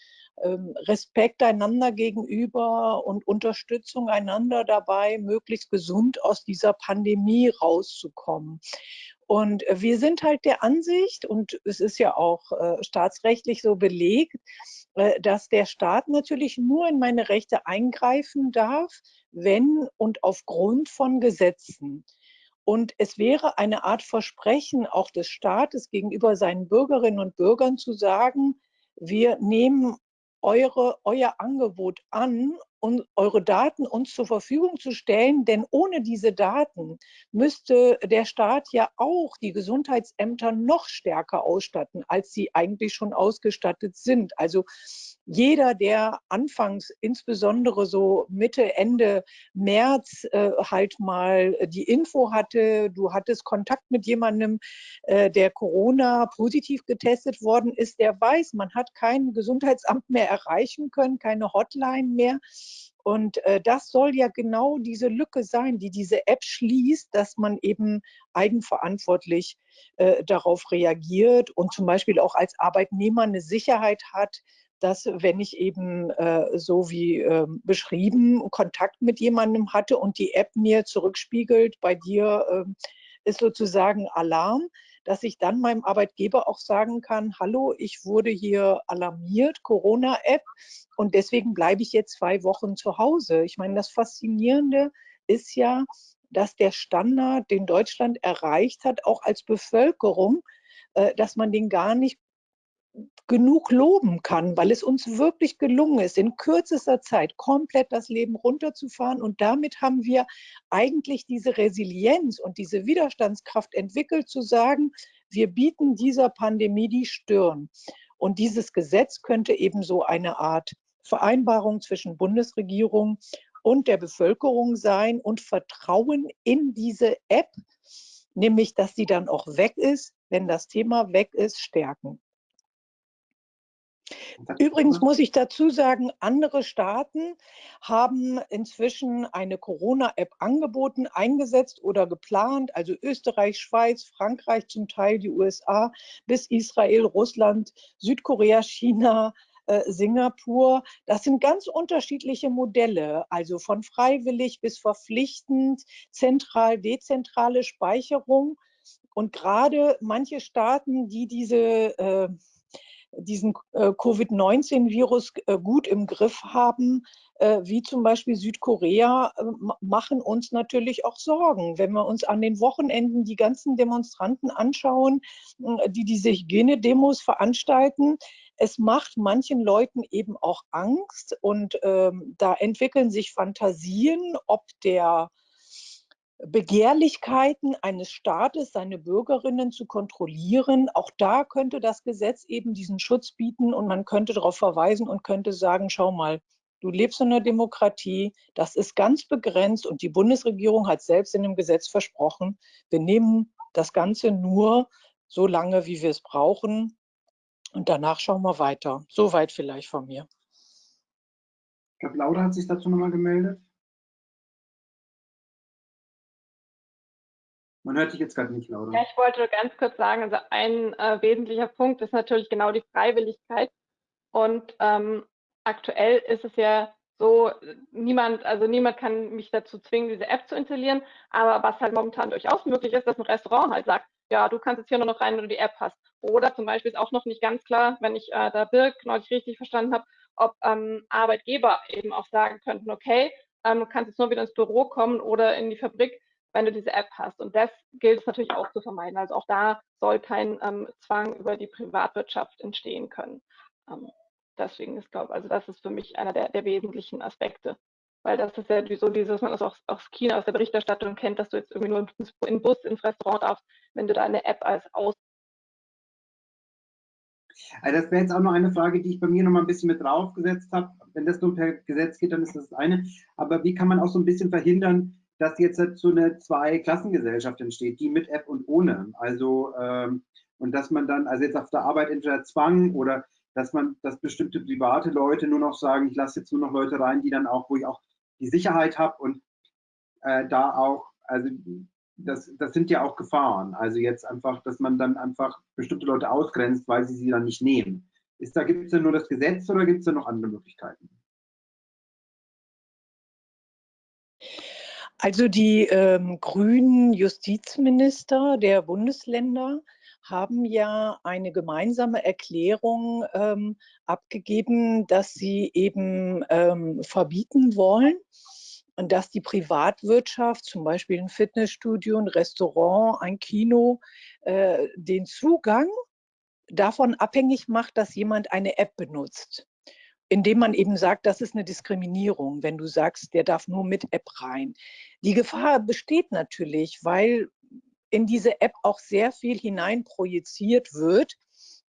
ähm, Respekt einander gegenüber und Unterstützung einander dabei, möglichst gesund aus dieser Pandemie rauszukommen. Und wir sind halt der Ansicht, und es ist ja auch äh, staatsrechtlich so belegt, äh, dass der Staat natürlich nur in meine Rechte eingreifen darf, wenn und aufgrund von Gesetzen. Und es wäre eine Art Versprechen auch des Staates gegenüber seinen Bürgerinnen und Bürgern zu sagen, wir nehmen eure, euer Angebot an um eure Daten uns zur Verfügung zu stellen, denn ohne diese Daten müsste der Staat ja auch die Gesundheitsämter noch stärker ausstatten, als sie eigentlich schon ausgestattet sind. Also jeder, der anfangs, insbesondere so Mitte, Ende März, äh, halt mal die Info hatte, du hattest Kontakt mit jemandem, äh, der Corona positiv getestet worden ist, der weiß, man hat kein Gesundheitsamt mehr erreichen können, keine Hotline mehr. Und äh, das soll ja genau diese Lücke sein, die diese App schließt, dass man eben eigenverantwortlich äh, darauf reagiert und zum Beispiel auch als Arbeitnehmer eine Sicherheit hat, dass wenn ich eben äh, so wie äh, beschrieben Kontakt mit jemandem hatte und die App mir zurückspiegelt, bei dir äh, ist sozusagen Alarm, dass ich dann meinem Arbeitgeber auch sagen kann, hallo, ich wurde hier alarmiert, Corona-App, und deswegen bleibe ich jetzt zwei Wochen zu Hause. Ich meine, das Faszinierende ist ja, dass der Standard, den Deutschland erreicht hat, auch als Bevölkerung, äh, dass man den gar nicht genug loben kann, weil es uns wirklich gelungen ist, in kürzester Zeit komplett das Leben runterzufahren. Und damit haben wir eigentlich diese Resilienz und diese Widerstandskraft entwickelt, zu sagen, wir bieten dieser Pandemie die Stirn. Und dieses Gesetz könnte eben so eine Art Vereinbarung zwischen Bundesregierung und der Bevölkerung sein und Vertrauen in diese App, nämlich dass sie dann auch weg ist, wenn das Thema weg ist, stärken. Übrigens muss ich dazu sagen, andere Staaten haben inzwischen eine Corona-App angeboten, eingesetzt oder geplant. Also Österreich, Schweiz, Frankreich zum Teil, die USA bis Israel, Russland, Südkorea, China, äh, Singapur. Das sind ganz unterschiedliche Modelle, also von freiwillig bis verpflichtend, zentral, dezentrale Speicherung. Und gerade manche Staaten, die diese äh, diesen äh, Covid-19-Virus äh, gut im Griff haben, äh, wie zum Beispiel Südkorea, machen uns natürlich auch Sorgen. Wenn wir uns an den Wochenenden die ganzen Demonstranten anschauen, die diese Hygienedemos veranstalten, es macht manchen Leuten eben auch Angst und ähm, da entwickeln sich Fantasien, ob der Begehrlichkeiten eines Staates, seine Bürgerinnen zu kontrollieren. Auch da könnte das Gesetz eben diesen Schutz bieten und man könnte darauf verweisen und könnte sagen, schau mal, du lebst in einer Demokratie, das ist ganz begrenzt und die Bundesregierung hat selbst in dem Gesetz versprochen, wir nehmen das Ganze nur so lange, wie wir es brauchen und danach schauen wir weiter. Soweit vielleicht von mir. Ich glaube, Laura hat sich dazu nochmal gemeldet. Man hört dich jetzt gerade nicht, Laura. Ja, ich wollte ganz kurz sagen, also ein äh, wesentlicher Punkt ist natürlich genau die Freiwilligkeit. Und ähm, aktuell ist es ja so, niemand, also niemand kann mich dazu zwingen, diese App zu installieren. Aber was halt momentan durchaus möglich ist, dass ein Restaurant halt sagt, ja, du kannst jetzt hier nur noch rein, wenn du die App hast. Oder zum Beispiel ist auch noch nicht ganz klar, wenn ich äh, da Birk neulich richtig verstanden habe, ob ähm, Arbeitgeber eben auch sagen könnten, okay, ähm, du kannst jetzt nur wieder ins Büro kommen oder in die Fabrik, wenn du diese App hast. Und das gilt es natürlich auch zu vermeiden. Also auch da soll kein ähm, Zwang über die Privatwirtschaft entstehen können. Ähm, deswegen ist, glaube also das ist für mich einer der, der wesentlichen Aspekte. Weil das ist ja so dieses, man das auch aus China, aus der Berichterstattung kennt, dass du jetzt irgendwie nur ins, in Bus, ins Restaurant darfst, wenn du deine App als aus also das wäre jetzt auch noch eine Frage, die ich bei mir noch mal ein bisschen mit draufgesetzt habe. Wenn das nur per Gesetz geht, dann ist das eine. Aber wie kann man auch so ein bisschen verhindern, dass jetzt so eine Zweiklassengesellschaft entsteht, die mit App und ohne. Also ähm, und dass man dann, also jetzt auf der Arbeit entweder Zwang oder dass man, dass bestimmte private Leute nur noch sagen, ich lasse jetzt nur noch Leute rein, die dann auch, wo ich auch die Sicherheit habe und äh, da auch, also das, das sind ja auch Gefahren. Also jetzt einfach, dass man dann einfach bestimmte Leute ausgrenzt, weil sie sie dann nicht nehmen. Ist da, gibt es da nur das Gesetz oder gibt es da noch andere Möglichkeiten? Also die ähm, grünen Justizminister der Bundesländer haben ja eine gemeinsame Erklärung ähm, abgegeben, dass sie eben ähm, verbieten wollen, und dass die Privatwirtschaft, zum Beispiel ein Fitnessstudio, ein Restaurant, ein Kino, äh, den Zugang davon abhängig macht, dass jemand eine App benutzt indem man eben sagt, das ist eine Diskriminierung, wenn du sagst, der darf nur mit App rein. Die Gefahr besteht natürlich, weil in diese App auch sehr viel hineinprojiziert wird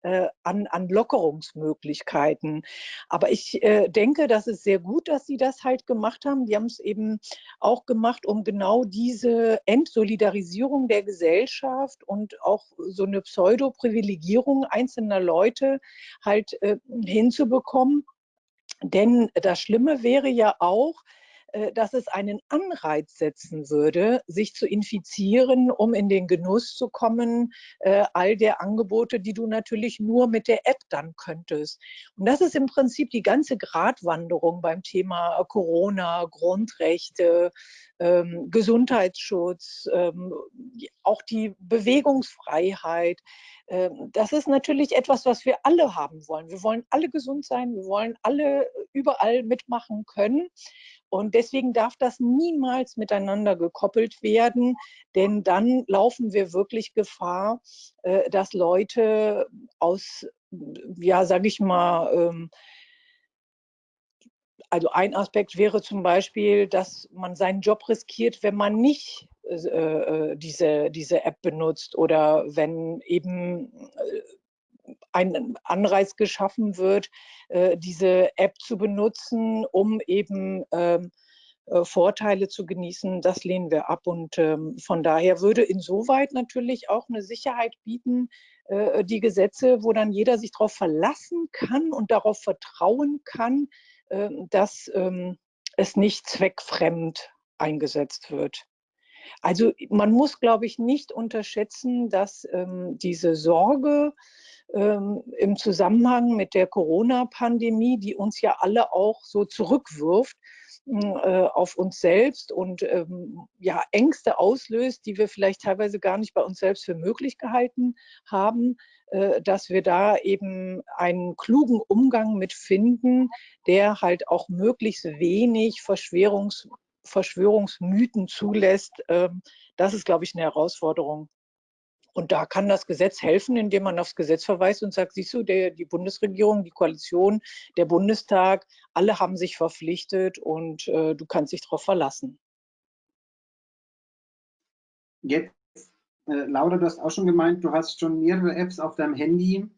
äh, an, an Lockerungsmöglichkeiten. Aber ich äh, denke, das ist sehr gut, dass Sie das halt gemacht haben. Die haben es eben auch gemacht, um genau diese Entsolidarisierung der Gesellschaft und auch so eine Pseudo-Privilegierung einzelner Leute halt äh, hinzubekommen. Denn das Schlimme wäre ja auch, dass es einen Anreiz setzen würde, sich zu infizieren, um in den Genuss zu kommen, äh, all der Angebote, die du natürlich nur mit der App dann könntest. Und das ist im Prinzip die ganze Gratwanderung beim Thema Corona, Grundrechte, ähm, Gesundheitsschutz, ähm, auch die Bewegungsfreiheit. Ähm, das ist natürlich etwas, was wir alle haben wollen. Wir wollen alle gesund sein, wir wollen alle überall mitmachen können. Und deswegen darf das niemals miteinander gekoppelt werden, denn dann laufen wir wirklich Gefahr, äh, dass Leute aus, ja, sage ich mal, ähm, also ein Aspekt wäre zum Beispiel, dass man seinen Job riskiert, wenn man nicht äh, äh diese, diese App benutzt oder wenn eben ein Anreiz geschaffen wird, äh, diese App zu benutzen, um eben ähm, äh, Vorteile zu genießen, das lehnen wir ab. Und ähm, von daher würde insoweit natürlich auch eine Sicherheit bieten, äh, die Gesetze, wo dann jeder sich darauf verlassen kann und darauf vertrauen kann, ähm, dass es nicht zweckfremd eingesetzt wird. Also man muss, glaube ich, nicht unterschätzen, dass ähm, diese Sorge ähm, im Zusammenhang mit der Corona-Pandemie, die uns ja alle auch so zurückwirft, äh, auf uns selbst und ähm, ja, Ängste auslöst, die wir vielleicht teilweise gar nicht bei uns selbst für möglich gehalten haben, äh, dass wir da eben einen klugen Umgang mit finden, der halt auch möglichst wenig Verschwörungs Verschwörungsmythen zulässt. Ähm, das ist, glaube ich, eine Herausforderung. Und da kann das Gesetz helfen, indem man aufs Gesetz verweist und sagt, siehst du, der, die Bundesregierung, die Koalition, der Bundestag, alle haben sich verpflichtet und äh, du kannst dich darauf verlassen. Jetzt, äh, Laura, du hast auch schon gemeint, du hast schon mehrere Apps auf deinem Handy.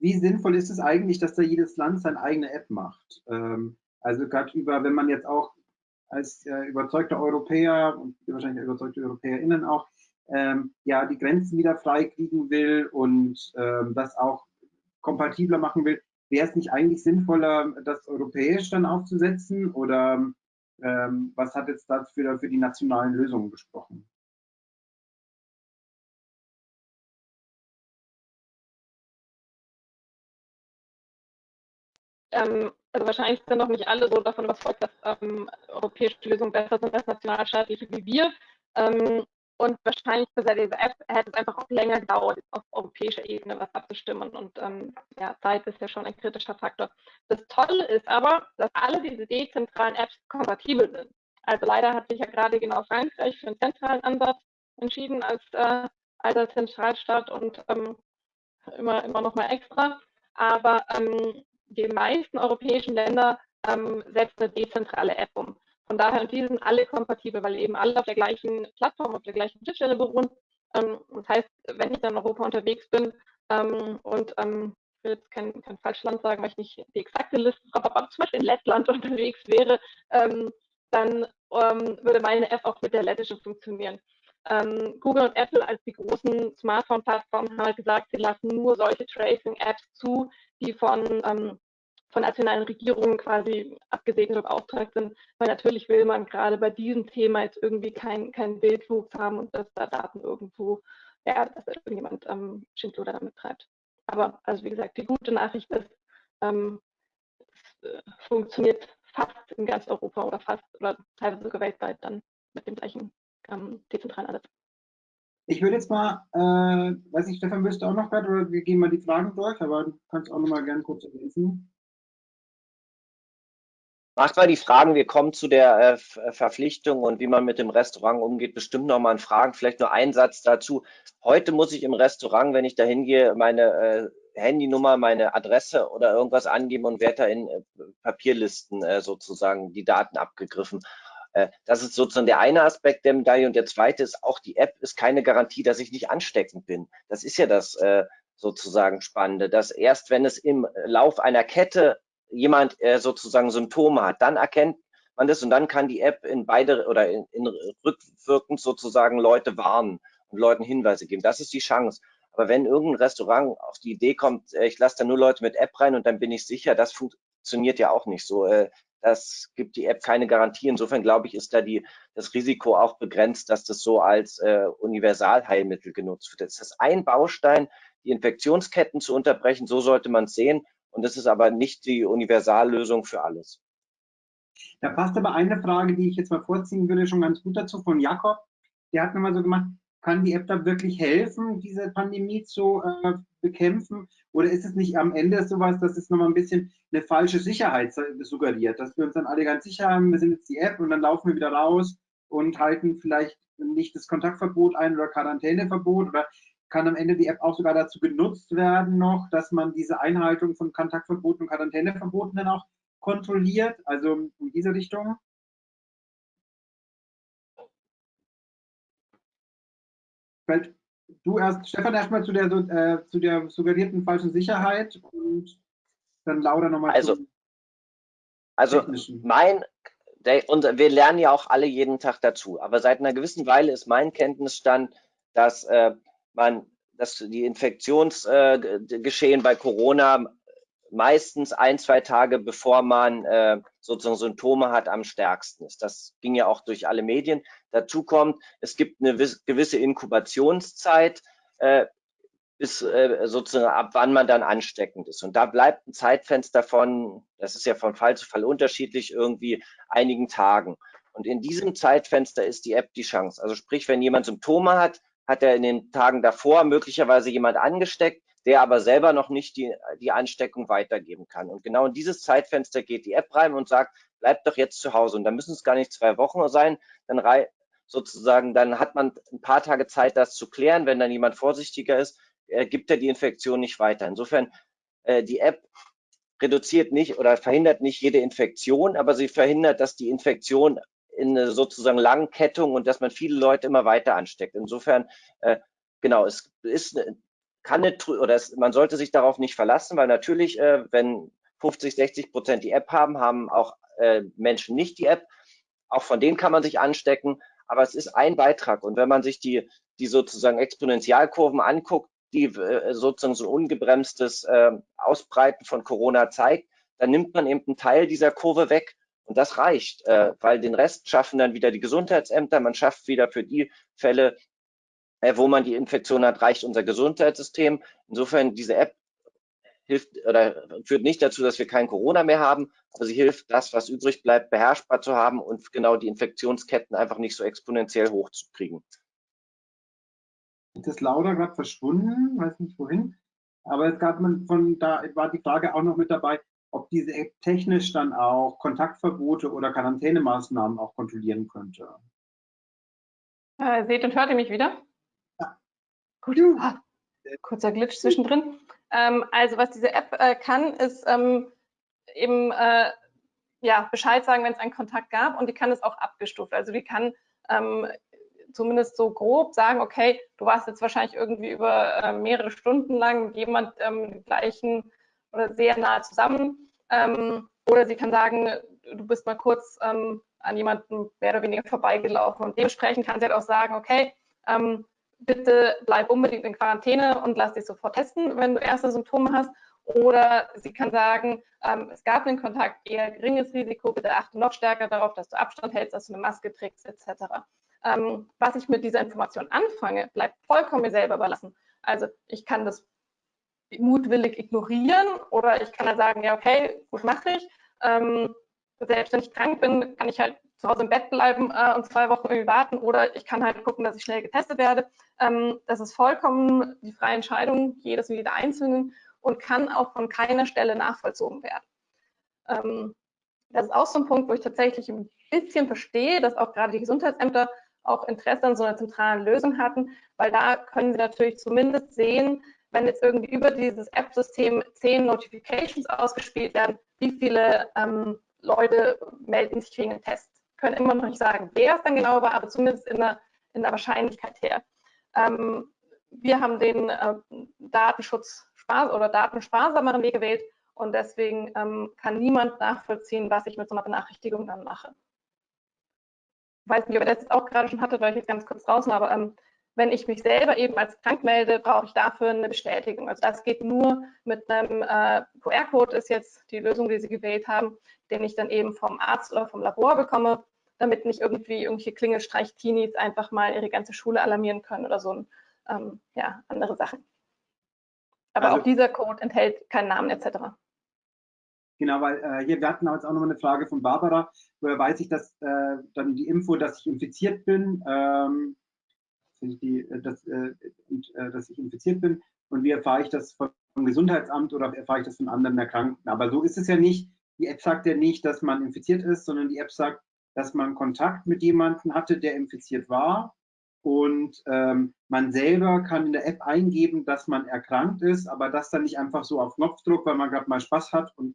Wie sinnvoll ist es eigentlich, dass da jedes Land seine eigene App macht? Ähm, also gerade über, wenn man jetzt auch als äh, überzeugter Europäer und wahrscheinlich überzeugte EuropäerInnen auch ähm, ja, die Grenzen wieder freikriegen will und ähm, das auch kompatibler machen will, wäre es nicht eigentlich sinnvoller, das europäisch dann aufzusetzen oder ähm, was hat jetzt dafür für die nationalen Lösungen gesprochen? Ähm, also wahrscheinlich sind noch nicht alle so davon überzeugt, dass ähm, europäische Lösungen besser sind als nationalstaatliche wie wir. Ähm, und wahrscheinlich für diese App hätte es einfach auch länger gedauert, auf europäischer Ebene was abzustimmen. Und ähm, ja, Zeit ist ja schon ein kritischer Faktor. Das Tolle ist aber, dass alle diese dezentralen Apps kompatibel sind. Also leider hat sich ja gerade genau Frankreich für einen zentralen Ansatz entschieden als äh, alter Zentralstaat und ähm, immer, immer noch mal extra. Aber ähm, die meisten europäischen Länder ähm, setzen eine dezentrale App um. Von daher, die sind alle kompatibel, weil eben alle auf der gleichen Plattform, auf der gleichen Schnittstelle beruhen. Ähm, das heißt, wenn ich dann in Europa unterwegs bin ähm, und ähm, ich will jetzt kein, kein falsches sagen, weil ich nicht die exakte Liste habe, aber zum Beispiel in Lettland unterwegs wäre, dann würde meine App auch mit der lettischen funktionieren. Google und Apple als die großen Smartphone-Plattformen haben halt gesagt, sie lassen nur solche Tracing-Apps zu, die von von nationalen Regierungen quasi abgesegnet oder beauftragt sind, weil natürlich will man gerade bei diesem Thema jetzt irgendwie keinen kein Wildwuchs haben und dass da Daten irgendwo, ja, dass da irgendjemand ähm, Schindluder damit treibt. Aber also wie gesagt, die gute Nachricht ist, ähm, es äh, funktioniert fast in ganz Europa oder fast oder teilweise sogar weltweit dann mit dem gleichen ähm, dezentralen Ansatz. Ich würde jetzt mal, äh, weiß nicht, Stefan, wirst du auch noch gerade oder wir gehen mal die Fragen durch, aber du kannst auch noch mal gerne kurz ergänzen. Macht mal die Fragen, wir kommen zu der äh, äh, Verpflichtung und wie man mit dem Restaurant umgeht, bestimmt nochmal in Fragen. Vielleicht nur ein Satz dazu. Heute muss ich im Restaurant, wenn ich da hingehe, meine äh, Handynummer, meine Adresse oder irgendwas angeben und werde da in äh, Papierlisten äh, sozusagen die Daten abgegriffen. Äh, das ist sozusagen der eine Aspekt der Medaille und der zweite ist auch, die App ist keine Garantie, dass ich nicht ansteckend bin. Das ist ja das sozusagen Spannende, dass erst wenn es im Lauf einer Kette jemand äh, sozusagen Symptome hat, dann erkennt man das und dann kann die App in beide oder in, in rückwirkend sozusagen Leute warnen und Leuten Hinweise geben. Das ist die Chance. Aber wenn irgendein Restaurant auf die Idee kommt, äh, ich lasse da nur Leute mit App rein und dann bin ich sicher, das funktioniert ja auch nicht so. Äh, das gibt die App keine Garantie. Insofern glaube ich, ist da die, das Risiko auch begrenzt, dass das so als äh, Universalheilmittel genutzt wird. Das ist ein Baustein, die Infektionsketten zu unterbrechen. So sollte man es sehen. Und das ist aber nicht die Universallösung für alles. Da passt aber eine Frage, die ich jetzt mal vorziehen würde, schon ganz gut dazu von Jakob. Der hat nochmal so gemacht, kann die App da wirklich helfen, diese Pandemie zu äh, bekämpfen? Oder ist es nicht am Ende sowas, dass es nochmal ein bisschen eine falsche Sicherheit suggeriert, dass wir uns dann alle ganz sicher haben, wir sind jetzt die App und dann laufen wir wieder raus und halten vielleicht nicht das Kontaktverbot ein oder Quarantäneverbot oder kann am Ende die App auch sogar dazu genutzt werden noch, dass man diese Einhaltung von Kontaktverboten und Quarantäneverboten dann auch kontrolliert, also in diese Richtung? Vielleicht du erst, Stefan, erstmal zu der, äh, zu der suggerierten falschen Sicherheit und dann Laura nochmal. Also, also mein, der, und wir lernen ja auch alle jeden Tag dazu, aber seit einer gewissen Weile ist mein Kenntnisstand, dass äh, man, dass die Infektionsgeschehen äh, bei Corona meistens ein, zwei Tage bevor man äh, sozusagen Symptome hat, am stärksten ist. Das ging ja auch durch alle Medien. Dazu kommt, es gibt eine gewisse Inkubationszeit, äh, bis äh, sozusagen ab wann man dann ansteckend ist. Und da bleibt ein Zeitfenster von, das ist ja von Fall zu Fall unterschiedlich, irgendwie einigen Tagen. Und in diesem Zeitfenster ist die App die Chance. Also sprich, wenn jemand Symptome hat, hat er in den Tagen davor möglicherweise jemand angesteckt, der aber selber noch nicht die, die Ansteckung weitergeben kann. Und genau in dieses Zeitfenster geht die App rein und sagt, bleibt doch jetzt zu Hause. Und da müssen es gar nicht zwei Wochen sein, dann sozusagen, dann hat man ein paar Tage Zeit, das zu klären. Wenn dann jemand vorsichtiger ist, äh, gibt er die Infektion nicht weiter. Insofern, äh, die App reduziert nicht oder verhindert nicht jede Infektion, aber sie verhindert, dass die Infektion in eine sozusagen Langkettung und dass man viele Leute immer weiter ansteckt. Insofern, äh, genau, es ist kann nicht, oder es, man sollte sich darauf nicht verlassen, weil natürlich, äh, wenn 50, 60 Prozent die App haben, haben auch äh, Menschen nicht die App. Auch von denen kann man sich anstecken, aber es ist ein Beitrag. Und wenn man sich die, die sozusagen Exponentialkurven anguckt, die äh, sozusagen so ungebremstes äh, Ausbreiten von Corona zeigt, dann nimmt man eben einen Teil dieser Kurve weg. Und das reicht, äh, weil den Rest schaffen dann wieder die Gesundheitsämter. Man schafft wieder für die Fälle, äh, wo man die Infektion hat, reicht unser Gesundheitssystem. Insofern diese App hilft oder führt nicht dazu, dass wir kein Corona mehr haben, aber sie hilft, das, was übrig bleibt, beherrschbar zu haben und genau die Infektionsketten einfach nicht so exponentiell hochzukriegen. Jetzt ist Laura gerade verschwunden, weiß nicht wohin. Aber es gab man von da war die Frage auch noch mit dabei, ob diese App technisch dann auch Kontaktverbote oder Quarantänemaßnahmen auch kontrollieren könnte. Äh, seht und hört ihr mich wieder? Gut. Ah, kurzer Glitch zwischendrin. Ähm, also was diese App äh, kann, ist ähm, eben äh, ja, Bescheid sagen, wenn es einen Kontakt gab und die kann es auch abgestuft. Also die kann ähm, zumindest so grob sagen, okay, du warst jetzt wahrscheinlich irgendwie über äh, mehrere Stunden lang mit jemand ähm, gleichen oder sehr nah zusammen. Ähm, oder sie kann sagen, du bist mal kurz ähm, an jemanden mehr oder weniger vorbeigelaufen. Und dementsprechend kann sie halt auch sagen, okay, ähm, bitte bleib unbedingt in Quarantäne und lass dich sofort testen, wenn du erste Symptome hast. Oder sie kann sagen, ähm, es gab einen Kontakt, eher geringes Risiko, bitte achte noch stärker darauf, dass du Abstand hältst, dass du eine Maske trägst, etc. Ähm, was ich mit dieser Information anfange, bleibt vollkommen mir selber überlassen. Also ich kann das mutwillig ignorieren oder ich kann dann sagen, ja, okay, gut mache ich. Ähm, selbst wenn ich krank bin, kann ich halt zu Hause im Bett bleiben äh, und zwei Wochen irgendwie warten oder ich kann halt gucken, dass ich schnell getestet werde. Ähm, das ist vollkommen die freie Entscheidung jedes und jeder Einzelnen und kann auch von keiner Stelle nachvollzogen werden. Ähm, das ist auch so ein Punkt, wo ich tatsächlich ein bisschen verstehe, dass auch gerade die Gesundheitsämter auch Interesse an so einer zentralen Lösung hatten, weil da können sie natürlich zumindest sehen, wenn jetzt irgendwie über dieses App-System zehn Notifications ausgespielt werden, wie viele ähm, Leute melden sich wegen einem Test können immer noch nicht sagen, wer es dann genau war, aber zumindest in der, in der Wahrscheinlichkeit her. Ähm, wir haben den äh, Datenschutz oder datensparsameren Weg gewählt und deswegen ähm, kann niemand nachvollziehen, was ich mit so einer Benachrichtigung dann mache. Ich weiß nicht, ob ihr das jetzt auch gerade schon hattet, weil ich jetzt ganz kurz draußen, aber ähm, wenn ich mich selber eben als krank melde, brauche ich dafür eine Bestätigung. Also das geht nur mit einem äh, QR-Code, ist jetzt die Lösung, die Sie gewählt haben, den ich dann eben vom Arzt oder vom Labor bekomme, damit nicht irgendwie irgendwelche Klingelstreich-Teenies einfach mal ihre ganze Schule alarmieren können oder so ähm, ja, andere Sachen. Aber also, auch dieser Code enthält keinen Namen etc. Genau, weil äh, hier, wir hatten jetzt auch noch eine Frage von Barbara, woher weiß ich, dass äh, dann die Info, dass ich infiziert bin, ähm, die, äh, dass, äh, äh, dass ich infiziert bin und wie erfahre ich das vom Gesundheitsamt oder erfahre ich das von anderen Erkrankten. Aber so ist es ja nicht. Die App sagt ja nicht, dass man infiziert ist, sondern die App sagt, dass man Kontakt mit jemandem hatte, der infiziert war. Und ähm, man selber kann in der App eingeben, dass man erkrankt ist, aber das dann nicht einfach so auf Knopfdruck, weil man gerade mal Spaß hat und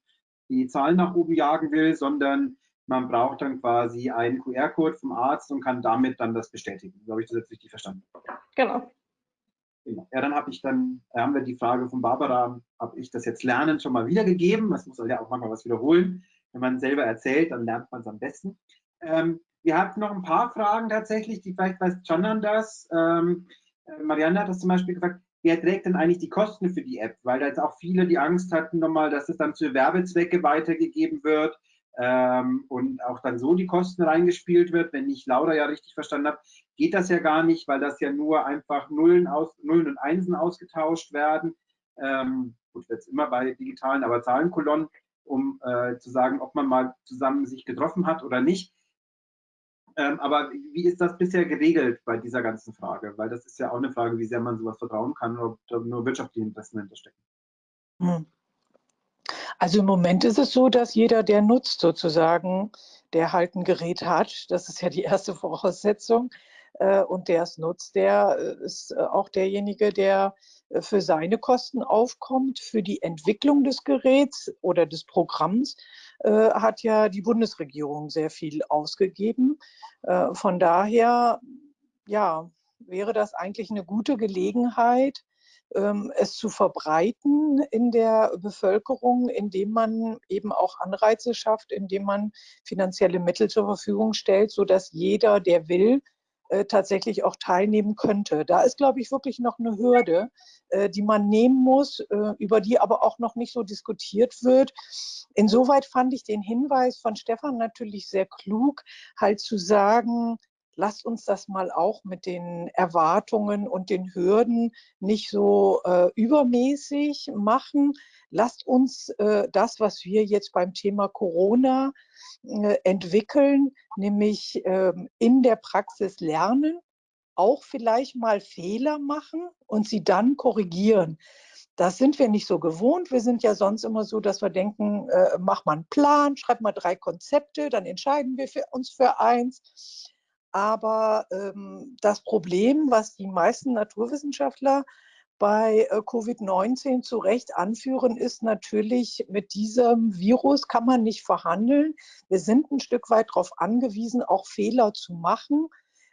die Zahlen nach oben jagen will, sondern man braucht dann quasi einen QR-Code vom Arzt und kann damit dann das bestätigen. So habe ich das jetzt richtig verstanden. Genau. genau. Ja, dann habe ich dann, haben wir die Frage von Barbara, habe ich das jetzt Lernen schon mal wiedergegeben? Das muss ja auch manchmal was wiederholen. Wenn man selber erzählt, dann lernt man es am besten. Ähm, wir hatten noch ein paar Fragen tatsächlich, die vielleicht weiß Canan das. Ähm, äh, Marianne hat das zum Beispiel gefragt, wer trägt denn eigentlich die Kosten für die App? Weil da jetzt auch viele die Angst hatten nochmal, dass es dann zu Werbezwecke weitergegeben wird ähm, und auch dann so die Kosten reingespielt wird. Wenn ich Laura ja richtig verstanden habe, geht das ja gar nicht, weil das ja nur einfach Nullen, aus, Nullen und Einsen ausgetauscht werden. Ähm, gut, jetzt immer bei digitalen, aber Zahlenkolonnen, um äh, zu sagen, ob man mal zusammen sich getroffen hat oder nicht. Ähm, aber wie ist das bisher geregelt bei dieser ganzen Frage? Weil das ist ja auch eine Frage, wie sehr man sowas vertrauen kann, ob da nur wirtschaftliche Interessen hinterstecken. Hm. Also im Moment ist es so, dass jeder, der nutzt sozusagen, der halt ein Gerät hat, das ist ja die erste Voraussetzung, äh, und der es nutzt, der äh, ist äh, auch derjenige, der für seine Kosten aufkommt. Für die Entwicklung des Geräts oder des Programms hat ja die Bundesregierung sehr viel ausgegeben. Von daher, ja, wäre das eigentlich eine gute Gelegenheit, es zu verbreiten in der Bevölkerung, indem man eben auch Anreize schafft, indem man finanzielle Mittel zur Verfügung stellt, sodass jeder, der will, äh, tatsächlich auch teilnehmen könnte. Da ist, glaube ich, wirklich noch eine Hürde, äh, die man nehmen muss, äh, über die aber auch noch nicht so diskutiert wird. Insoweit fand ich den Hinweis von Stefan natürlich sehr klug, halt zu sagen, lasst uns das mal auch mit den Erwartungen und den Hürden nicht so äh, übermäßig machen. Lasst uns äh, das, was wir jetzt beim Thema Corona äh, entwickeln, nämlich ähm, in der Praxis lernen, auch vielleicht mal Fehler machen und sie dann korrigieren. Das sind wir nicht so gewohnt. Wir sind ja sonst immer so, dass wir denken, äh, mach mal einen Plan, schreib mal drei Konzepte, dann entscheiden wir für uns für eins. Aber ähm, das Problem, was die meisten Naturwissenschaftler bei äh, Covid-19 zu Recht anführen, ist natürlich, mit diesem Virus kann man nicht verhandeln. Wir sind ein Stück weit darauf angewiesen, auch Fehler zu machen.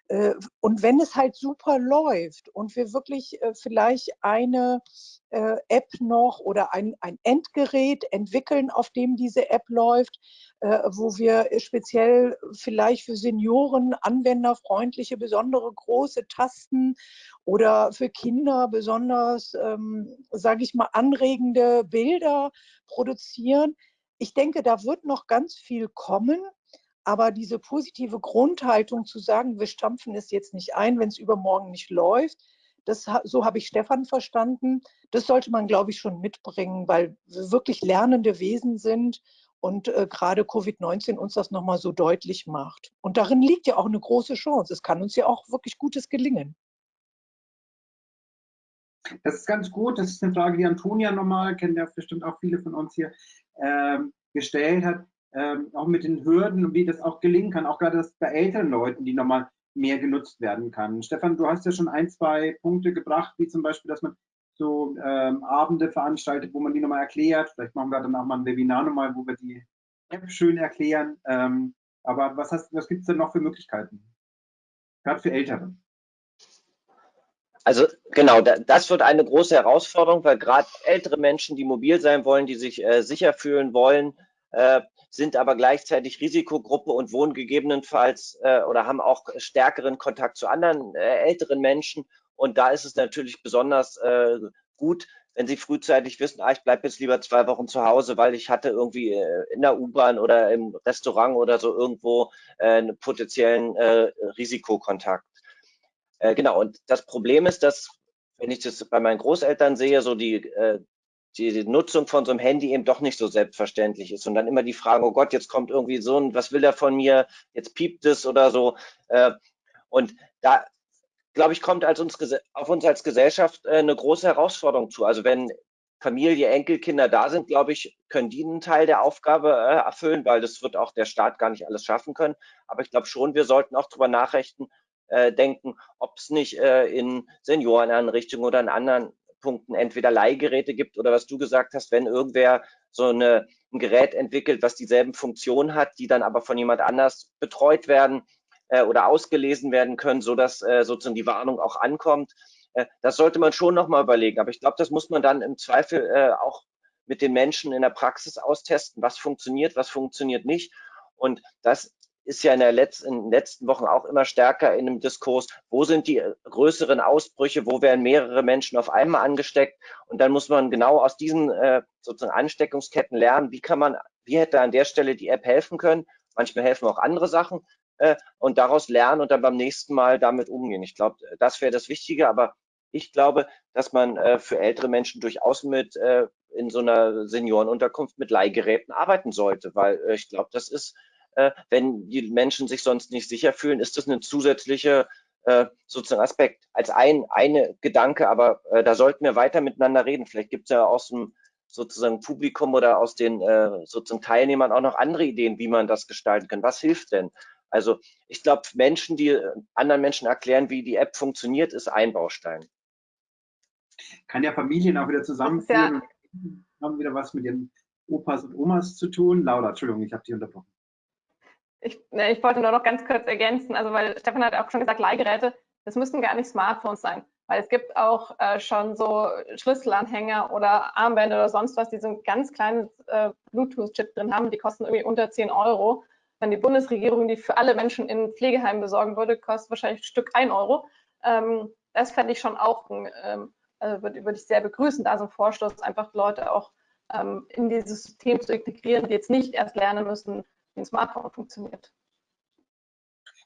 Äh, und wenn es halt super läuft und wir wirklich äh, vielleicht eine äh, App noch oder ein, ein Endgerät entwickeln, auf dem diese App läuft, wo wir speziell vielleicht für Senioren anwenderfreundliche, besondere große Tasten oder für Kinder besonders, ähm, sage ich mal, anregende Bilder produzieren. Ich denke, da wird noch ganz viel kommen. Aber diese positive Grundhaltung zu sagen, wir stampfen es jetzt nicht ein, wenn es übermorgen nicht läuft, das, so habe ich Stefan verstanden. Das sollte man, glaube ich, schon mitbringen, weil wir wirklich lernende Wesen sind und äh, gerade Covid-19 uns das nochmal so deutlich macht. Und darin liegt ja auch eine große Chance. Es kann uns ja auch wirklich Gutes gelingen. Das ist ganz gut. Das ist eine Frage, die Antonia nochmal, kennen ja bestimmt auch viele von uns hier, ähm, gestellt hat ähm, auch mit den Hürden wie das auch gelingen kann, auch gerade das bei älteren Leuten, die nochmal mehr genutzt werden kann. Stefan, du hast ja schon ein, zwei Punkte gebracht, wie zum Beispiel, dass man so ähm, Abende veranstaltet, wo man die nochmal erklärt. Vielleicht machen wir dann auch mal ein Webinar nochmal, wo wir die App schön erklären. Ähm, aber was, was gibt es denn noch für Möglichkeiten? Gerade für Ältere. Also genau, das wird eine große Herausforderung, weil gerade ältere Menschen, die mobil sein wollen, die sich äh, sicher fühlen wollen, äh, sind aber gleichzeitig Risikogruppe und wohnen gegebenenfalls äh, oder haben auch stärkeren Kontakt zu anderen äh, älteren Menschen. Und da ist es natürlich besonders äh, gut, wenn Sie frühzeitig wissen, ah, ich bleibe jetzt lieber zwei Wochen zu Hause, weil ich hatte irgendwie äh, in der U-Bahn oder im Restaurant oder so irgendwo äh, einen potenziellen äh, Risikokontakt. Genau, und das Problem ist, dass, wenn ich das bei meinen Großeltern sehe, so die, die Nutzung von so einem Handy eben doch nicht so selbstverständlich ist und dann immer die Frage, oh Gott, jetzt kommt irgendwie so ein, was will er von mir, jetzt piept es oder so. Äh, und da glaube ich, kommt als uns, auf uns als Gesellschaft äh, eine große Herausforderung zu. Also wenn Familie, Enkelkinder da sind, glaube ich, können die einen Teil der Aufgabe äh, erfüllen, weil das wird auch der Staat gar nicht alles schaffen können. Aber ich glaube schon, wir sollten auch darüber nachrichten, denken, ob es nicht in Senioreneinrichtungen oder in anderen Punkten entweder Leihgeräte gibt oder was du gesagt hast, wenn irgendwer so eine, ein Gerät entwickelt, was dieselben Funktionen hat, die dann aber von jemand anders betreut werden, äh, oder ausgelesen werden können, so dass äh, sozusagen die Warnung auch ankommt. Äh, das sollte man schon nochmal überlegen. Aber ich glaube, das muss man dann im Zweifel äh, auch mit den Menschen in der Praxis austesten, was funktioniert, was funktioniert nicht. Und das ist ja in, der Letz-, in den letzten Wochen auch immer stärker in dem Diskurs, wo sind die größeren Ausbrüche, wo werden mehrere Menschen auf einmal angesteckt und dann muss man genau aus diesen äh, sozusagen Ansteckungsketten lernen, wie kann man, wie hätte an der Stelle die App helfen können. Manchmal helfen auch andere Sachen, äh, und daraus lernen und dann beim nächsten Mal damit umgehen. Ich glaube, das wäre das Wichtige, aber ich glaube, dass man äh, für ältere Menschen durchaus mit äh, in so einer Seniorenunterkunft mit Leihgeräten arbeiten sollte, weil äh, ich glaube, das ist, wenn die Menschen sich sonst nicht sicher fühlen, ist das eine zusätzliche äh, sozusagen Aspekt als ein eine Gedanke, aber äh, da sollten wir weiter miteinander reden. Vielleicht gibt es ja aus dem sozusagen Publikum oder aus den äh, sozusagen Teilnehmern auch noch andere Ideen, wie man das gestalten kann. Was hilft denn? Also ich glaube, Menschen, die äh, anderen Menschen erklären, wie die App funktioniert, ist ein Baustein. Kann ja Familien auch wieder zusammenführen ja. haben wieder was mit ihren Opas und Omas zu tun. Laura, Entschuldigung, ich habe dich unterbrochen. Ich, ne, ich wollte nur noch ganz kurz ergänzen, also weil Stefan hat auch schon gesagt, Leihgeräte, das müssen gar nicht Smartphones sein, weil es gibt auch äh, schon so Schlüsselanhänger oder Armbänder oder sonst was, die so ein ganz kleines äh, Bluetooth-Chip drin haben, die kosten irgendwie unter 10 Euro wenn die Bundesregierung die für alle Menschen in Pflegeheimen besorgen würde, kostet wahrscheinlich ein Stück ein Euro. Ähm, das fände ich schon auch, ähm, also würde, würde, ich sehr begrüßen, da so ein Vorstoß, einfach Leute auch ähm, in dieses System zu integrieren, die jetzt nicht erst lernen müssen, ein Smartphone funktioniert.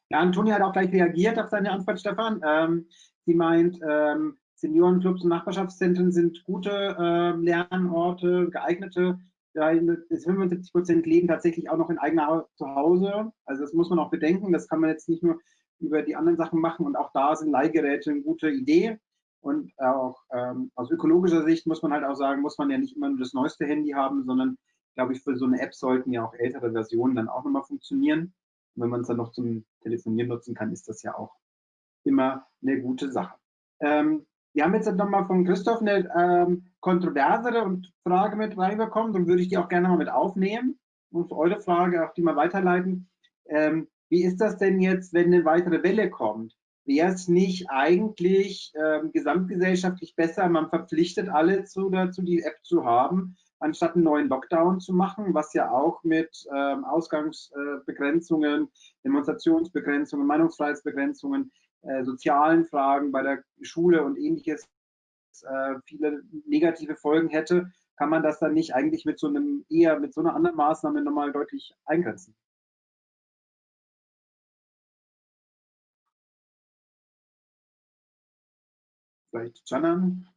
Ja, Antonia hat auch gleich reagiert auf seine Antwort, Stefan. Ähm, sie meint, ähm, Seniorenclubs und Nachbarschaftszentren sind gute äh, Lernorte, geeignete 75 Prozent leben tatsächlich auch noch in eigener Zuhause. Also das muss man auch bedenken. Das kann man jetzt nicht nur über die anderen Sachen machen. Und auch da sind Leihgeräte eine gute Idee. Und auch ähm, aus ökologischer Sicht muss man halt auch sagen, muss man ja nicht immer nur das neueste Handy haben, sondern glaube ich, für so eine App sollten ja auch ältere Versionen dann auch nochmal funktionieren. Und wenn man es dann noch zum Telefonieren nutzen kann, ist das ja auch immer eine gute Sache. Ähm, wir haben jetzt nochmal von Christoph eine ähm, kontroversere Frage mit reinbekommen, dann würde ich die auch gerne mal mit aufnehmen und eure Frage auch die mal weiterleiten. Ähm, wie ist das denn jetzt, wenn eine weitere Welle kommt? Wäre es nicht eigentlich ähm, gesamtgesellschaftlich besser, man verpflichtet alle zu, dazu, die App zu haben, anstatt einen neuen Lockdown zu machen, was ja auch mit ähm, Ausgangsbegrenzungen, Demonstrationsbegrenzungen, Meinungsfreiheitsbegrenzungen äh, sozialen Fragen bei der Schule und ähnliches äh, viele negative Folgen hätte, kann man das dann nicht eigentlich mit so einem eher mit so einer anderen Maßnahme nochmal deutlich eingrenzen? Vielleicht Janan,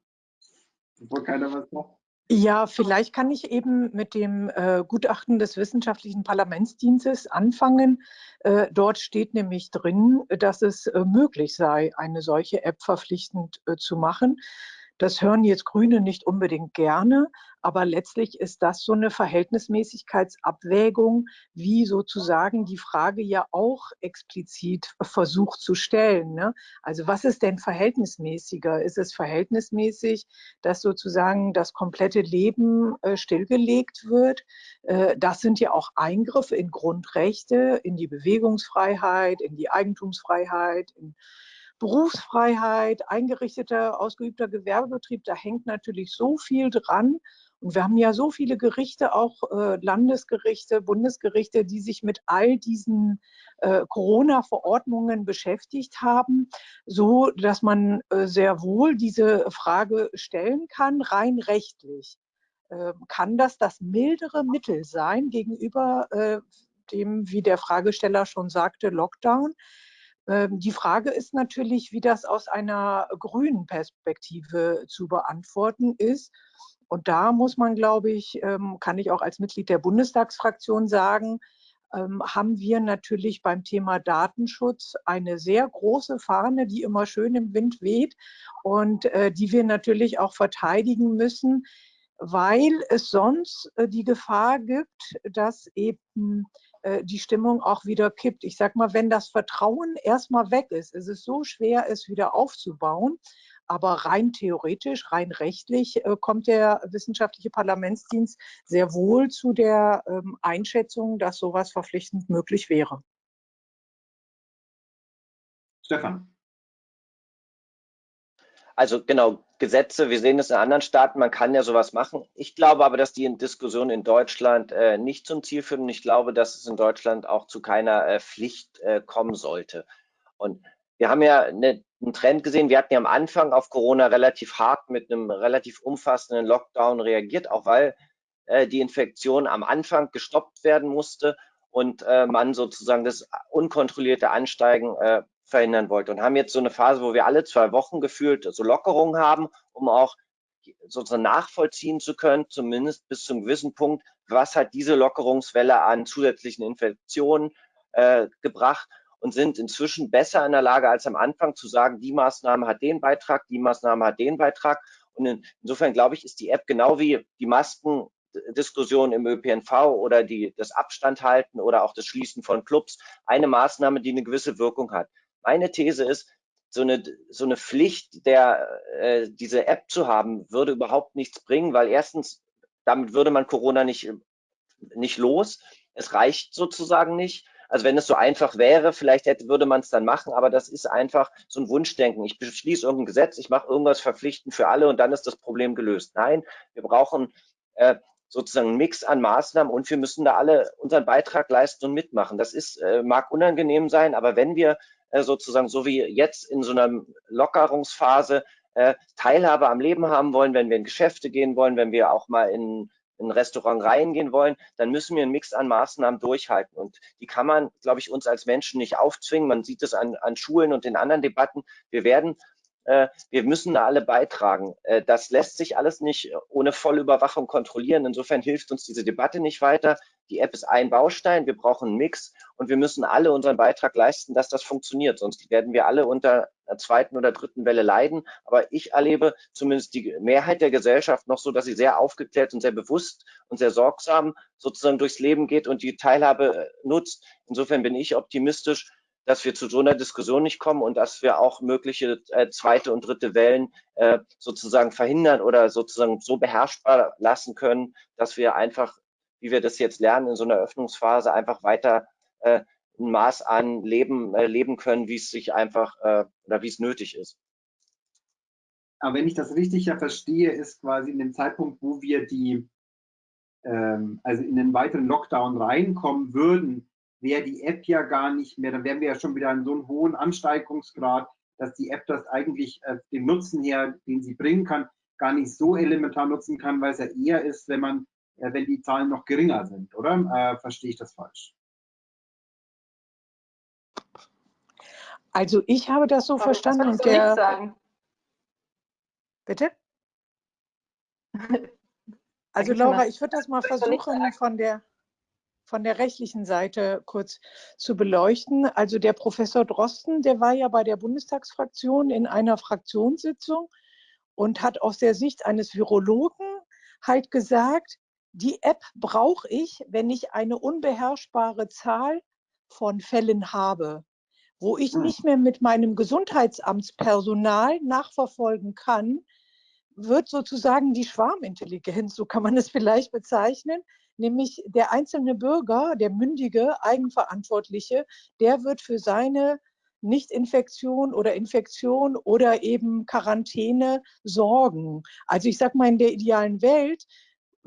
bevor keiner was macht. Ja, vielleicht kann ich eben mit dem äh, Gutachten des Wissenschaftlichen Parlamentsdienstes anfangen. Äh, dort steht nämlich drin, dass es äh, möglich sei, eine solche App verpflichtend äh, zu machen. Das hören jetzt Grüne nicht unbedingt gerne, aber letztlich ist das so eine Verhältnismäßigkeitsabwägung, wie sozusagen die Frage ja auch explizit versucht zu stellen. Ne? Also was ist denn verhältnismäßiger? Ist es verhältnismäßig, dass sozusagen das komplette Leben äh, stillgelegt wird? Äh, das sind ja auch Eingriffe in Grundrechte, in die Bewegungsfreiheit, in die Eigentumsfreiheit, in Berufsfreiheit, eingerichteter, ausgeübter Gewerbebetrieb, da hängt natürlich so viel dran. Und wir haben ja so viele Gerichte, auch äh, Landesgerichte, Bundesgerichte, die sich mit all diesen äh, Corona-Verordnungen beschäftigt haben, so dass man äh, sehr wohl diese Frage stellen kann, rein rechtlich. Ähm, kann das das mildere Mittel sein gegenüber äh, dem, wie der Fragesteller schon sagte, Lockdown? Ähm, die Frage ist natürlich, wie das aus einer grünen Perspektive zu beantworten ist. Und da muss man, glaube ich, ähm, kann ich auch als Mitglied der Bundestagsfraktion sagen, ähm, haben wir natürlich beim Thema Datenschutz eine sehr große Fahne, die immer schön im Wind weht und äh, die wir natürlich auch verteidigen müssen, weil es sonst äh, die Gefahr gibt, dass eben die Stimmung auch wieder kippt. Ich sage mal, wenn das Vertrauen erstmal weg ist, ist es so schwer, es wieder aufzubauen. Aber rein theoretisch, rein rechtlich äh, kommt der wissenschaftliche Parlamentsdienst sehr wohl zu der ähm, Einschätzung, dass sowas verpflichtend möglich wäre. Stefan. Also genau, Gesetze, wir sehen es in anderen Staaten, man kann ja sowas machen. Ich glaube aber, dass die Diskussion in Deutschland äh, nicht zum Ziel führen und ich glaube, dass es in Deutschland auch zu keiner äh, Pflicht äh, kommen sollte. Und wir haben ja eine, einen Trend gesehen, wir hatten ja am Anfang auf Corona relativ hart mit einem relativ umfassenden Lockdown reagiert, auch weil äh, die Infektion am Anfang gestoppt werden musste und äh, man sozusagen das unkontrollierte Ansteigen äh, verhindern wollte und haben jetzt so eine Phase, wo wir alle zwei Wochen gefühlt so Lockerungen haben, um auch sozusagen nachvollziehen zu können, zumindest bis zum gewissen Punkt, was hat diese Lockerungswelle an zusätzlichen Infektionen äh, gebracht und sind inzwischen besser in der Lage als am Anfang zu sagen, die Maßnahme hat den Beitrag, die Maßnahme hat den Beitrag. Und in, insofern glaube ich, ist die App genau wie die Maskendiskussion im ÖPNV oder die, das Abstand halten oder auch das Schließen von Clubs eine Maßnahme, die eine gewisse Wirkung hat. Meine These ist, so eine, so eine Pflicht, der, äh, diese App zu haben, würde überhaupt nichts bringen, weil erstens, damit würde man Corona nicht, nicht los. Es reicht sozusagen nicht. Also wenn es so einfach wäre, vielleicht hätte, würde man es dann machen, aber das ist einfach so ein Wunschdenken. Ich beschließe irgendein Gesetz, ich mache irgendwas verpflichtend für alle und dann ist das Problem gelöst. Nein, wir brauchen äh, sozusagen einen Mix an Maßnahmen und wir müssen da alle unseren Beitrag leisten und mitmachen. Das ist, äh, mag unangenehm sein, aber wenn wir äh, sozusagen so wie jetzt in so einer Lockerungsphase äh, Teilhabe am Leben haben wollen, wenn wir in Geschäfte gehen wollen, wenn wir auch mal in in ein Restaurant reingehen wollen, dann müssen wir einen Mix an Maßnahmen durchhalten. Und die kann man, glaube ich, uns als Menschen nicht aufzwingen. Man sieht es an, an Schulen und in anderen Debatten. Wir werden äh, wir müssen da alle beitragen. Äh, das lässt sich alles nicht ohne Vollüberwachung kontrollieren. Insofern hilft uns diese Debatte nicht weiter. Die App ist ein Baustein, wir brauchen einen Mix und wir müssen alle unseren Beitrag leisten, dass das funktioniert. Sonst werden wir alle unter einer zweiten oder dritten Welle leiden. Aber ich erlebe zumindest die Mehrheit der Gesellschaft noch so, dass sie sehr aufgeklärt und sehr bewusst und sehr sorgsam sozusagen durchs Leben geht und die Teilhabe äh, nutzt. Insofern bin ich optimistisch, dass wir zu so einer Diskussion nicht kommen und dass wir auch mögliche äh, zweite und dritte Wellen äh, sozusagen verhindern oder sozusagen so beherrschbar lassen können, dass wir einfach, wie wir das jetzt lernen, in so einer Öffnungsphase einfach weiter äh, ein Maß an Leben äh, leben können, wie es sich einfach äh, oder wie es nötig ist. Aber wenn ich das richtig ja verstehe, ist quasi in dem Zeitpunkt, wo wir die, ähm, also in den weiteren Lockdown reinkommen würden, wäre die App ja gar nicht mehr, dann wären wir ja schon wieder in so einem hohen Ansteigungsgrad, dass die App das eigentlich äh, den Nutzen her, den sie bringen kann, gar nicht so elementar nutzen kann, weil es ja eher ist, wenn man, wenn die Zahlen noch geringer sind, oder? Äh, verstehe ich das falsch? Also ich habe das so Aber verstanden und der. Sagen. Bitte? Also Laura, ich würde das mal versuchen von der von der rechtlichen Seite kurz zu beleuchten. Also der Professor Drosten, der war ja bei der Bundestagsfraktion in einer Fraktionssitzung und hat aus der Sicht eines Virologen halt gesagt, die App brauche ich, wenn ich eine unbeherrschbare Zahl von Fällen habe, wo ich hm. nicht mehr mit meinem Gesundheitsamtspersonal nachverfolgen kann, wird sozusagen die Schwarmintelligenz, so kann man es vielleicht bezeichnen, nämlich der einzelne Bürger, der mündige, eigenverantwortliche, der wird für seine Nichtinfektion oder Infektion oder eben Quarantäne sorgen. Also ich sage mal, in der idealen Welt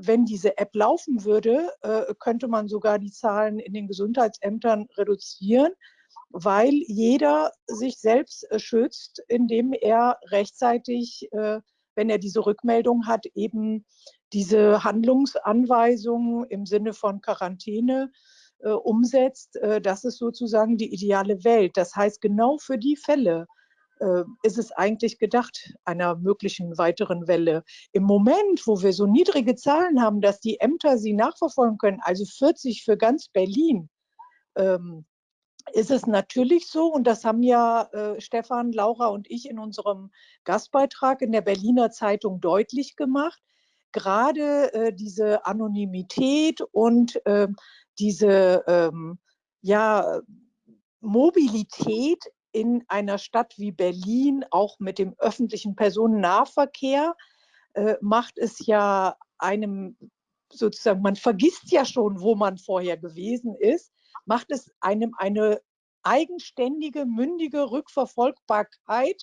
wenn diese App laufen würde, äh, könnte man sogar die Zahlen in den Gesundheitsämtern reduzieren, weil jeder sich selbst äh, schützt, indem er rechtzeitig, äh, wenn er diese Rückmeldung hat, eben diese Handlungsanweisungen im Sinne von Quarantäne äh, umsetzt. Äh, das ist sozusagen die ideale Welt. Das heißt, genau für die Fälle, ist es eigentlich gedacht, einer möglichen weiteren Welle. Im Moment, wo wir so niedrige Zahlen haben, dass die Ämter sie nachverfolgen können, also 40 für ganz Berlin, ähm, ist es natürlich so, und das haben ja äh, Stefan, Laura und ich in unserem Gastbeitrag in der Berliner Zeitung deutlich gemacht, gerade äh, diese Anonymität und äh, diese ähm, ja, Mobilität in einer Stadt wie Berlin, auch mit dem öffentlichen Personennahverkehr, äh, macht es ja einem sozusagen, man vergisst ja schon, wo man vorher gewesen ist, macht es einem eine eigenständige, mündige Rückverfolgbarkeit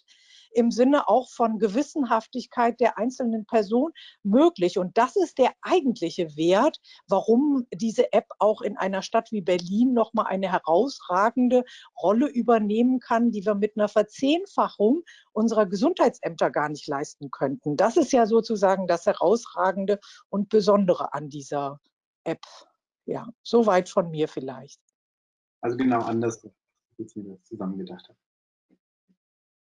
im Sinne auch von Gewissenhaftigkeit der einzelnen Person möglich. Und das ist der eigentliche Wert, warum diese App auch in einer Stadt wie Berlin nochmal eine herausragende Rolle übernehmen kann, die wir mit einer Verzehnfachung unserer Gesundheitsämter gar nicht leisten könnten. Das ist ja sozusagen das Herausragende und Besondere an dieser App. Ja, soweit von mir vielleicht. Also genau anders jetzt wieder zusammengedacht habe.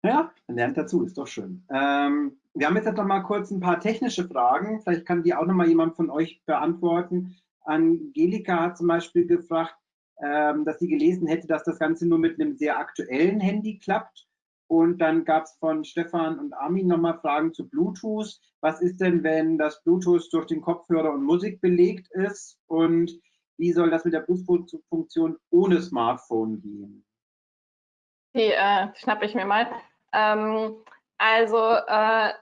Ja, man lernt dazu, ist doch schön. Ähm, wir haben jetzt noch mal kurz ein paar technische Fragen. Vielleicht kann die auch noch mal jemand von euch beantworten. Angelika hat zum Beispiel gefragt, ähm, dass sie gelesen hätte, dass das Ganze nur mit einem sehr aktuellen Handy klappt. Und dann gab es von Stefan und Armin nochmal Fragen zu Bluetooth. Was ist denn, wenn das Bluetooth durch den Kopfhörer und Musik belegt ist? Und wie soll das mit der Bluetooth-Funktion ohne Smartphone gehen? Die äh, schnappe ich mir mal. Ähm, also äh,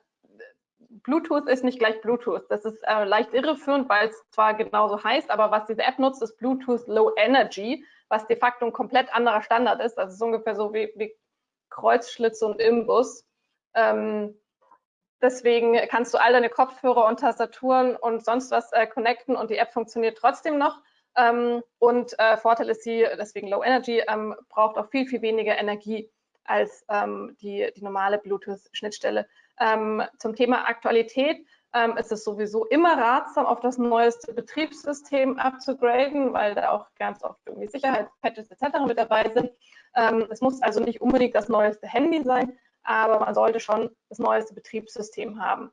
Bluetooth ist nicht gleich Bluetooth. Das ist äh, leicht irreführend, weil es zwar genauso heißt, aber was diese App nutzt, ist Bluetooth Low Energy, was de facto ein komplett anderer Standard ist. Das ist ungefähr so wie, wie Kreuzschlitz und Imbus. Ähm, deswegen kannst du all deine Kopfhörer und Tastaturen und sonst was äh, connecten und die App funktioniert trotzdem noch. Ähm, und äh, Vorteil ist sie, deswegen Low Energy, ähm, braucht auch viel, viel weniger Energie als ähm, die, die normale Bluetooth-Schnittstelle. Ähm, zum Thema Aktualität ähm, ist es sowieso immer ratsam, auf das neueste Betriebssystem abzugraden, weil da auch ganz oft irgendwie Sicherheitspatches etc. mit dabei sind. Ähm, es muss also nicht unbedingt das neueste Handy sein, aber man sollte schon das neueste Betriebssystem haben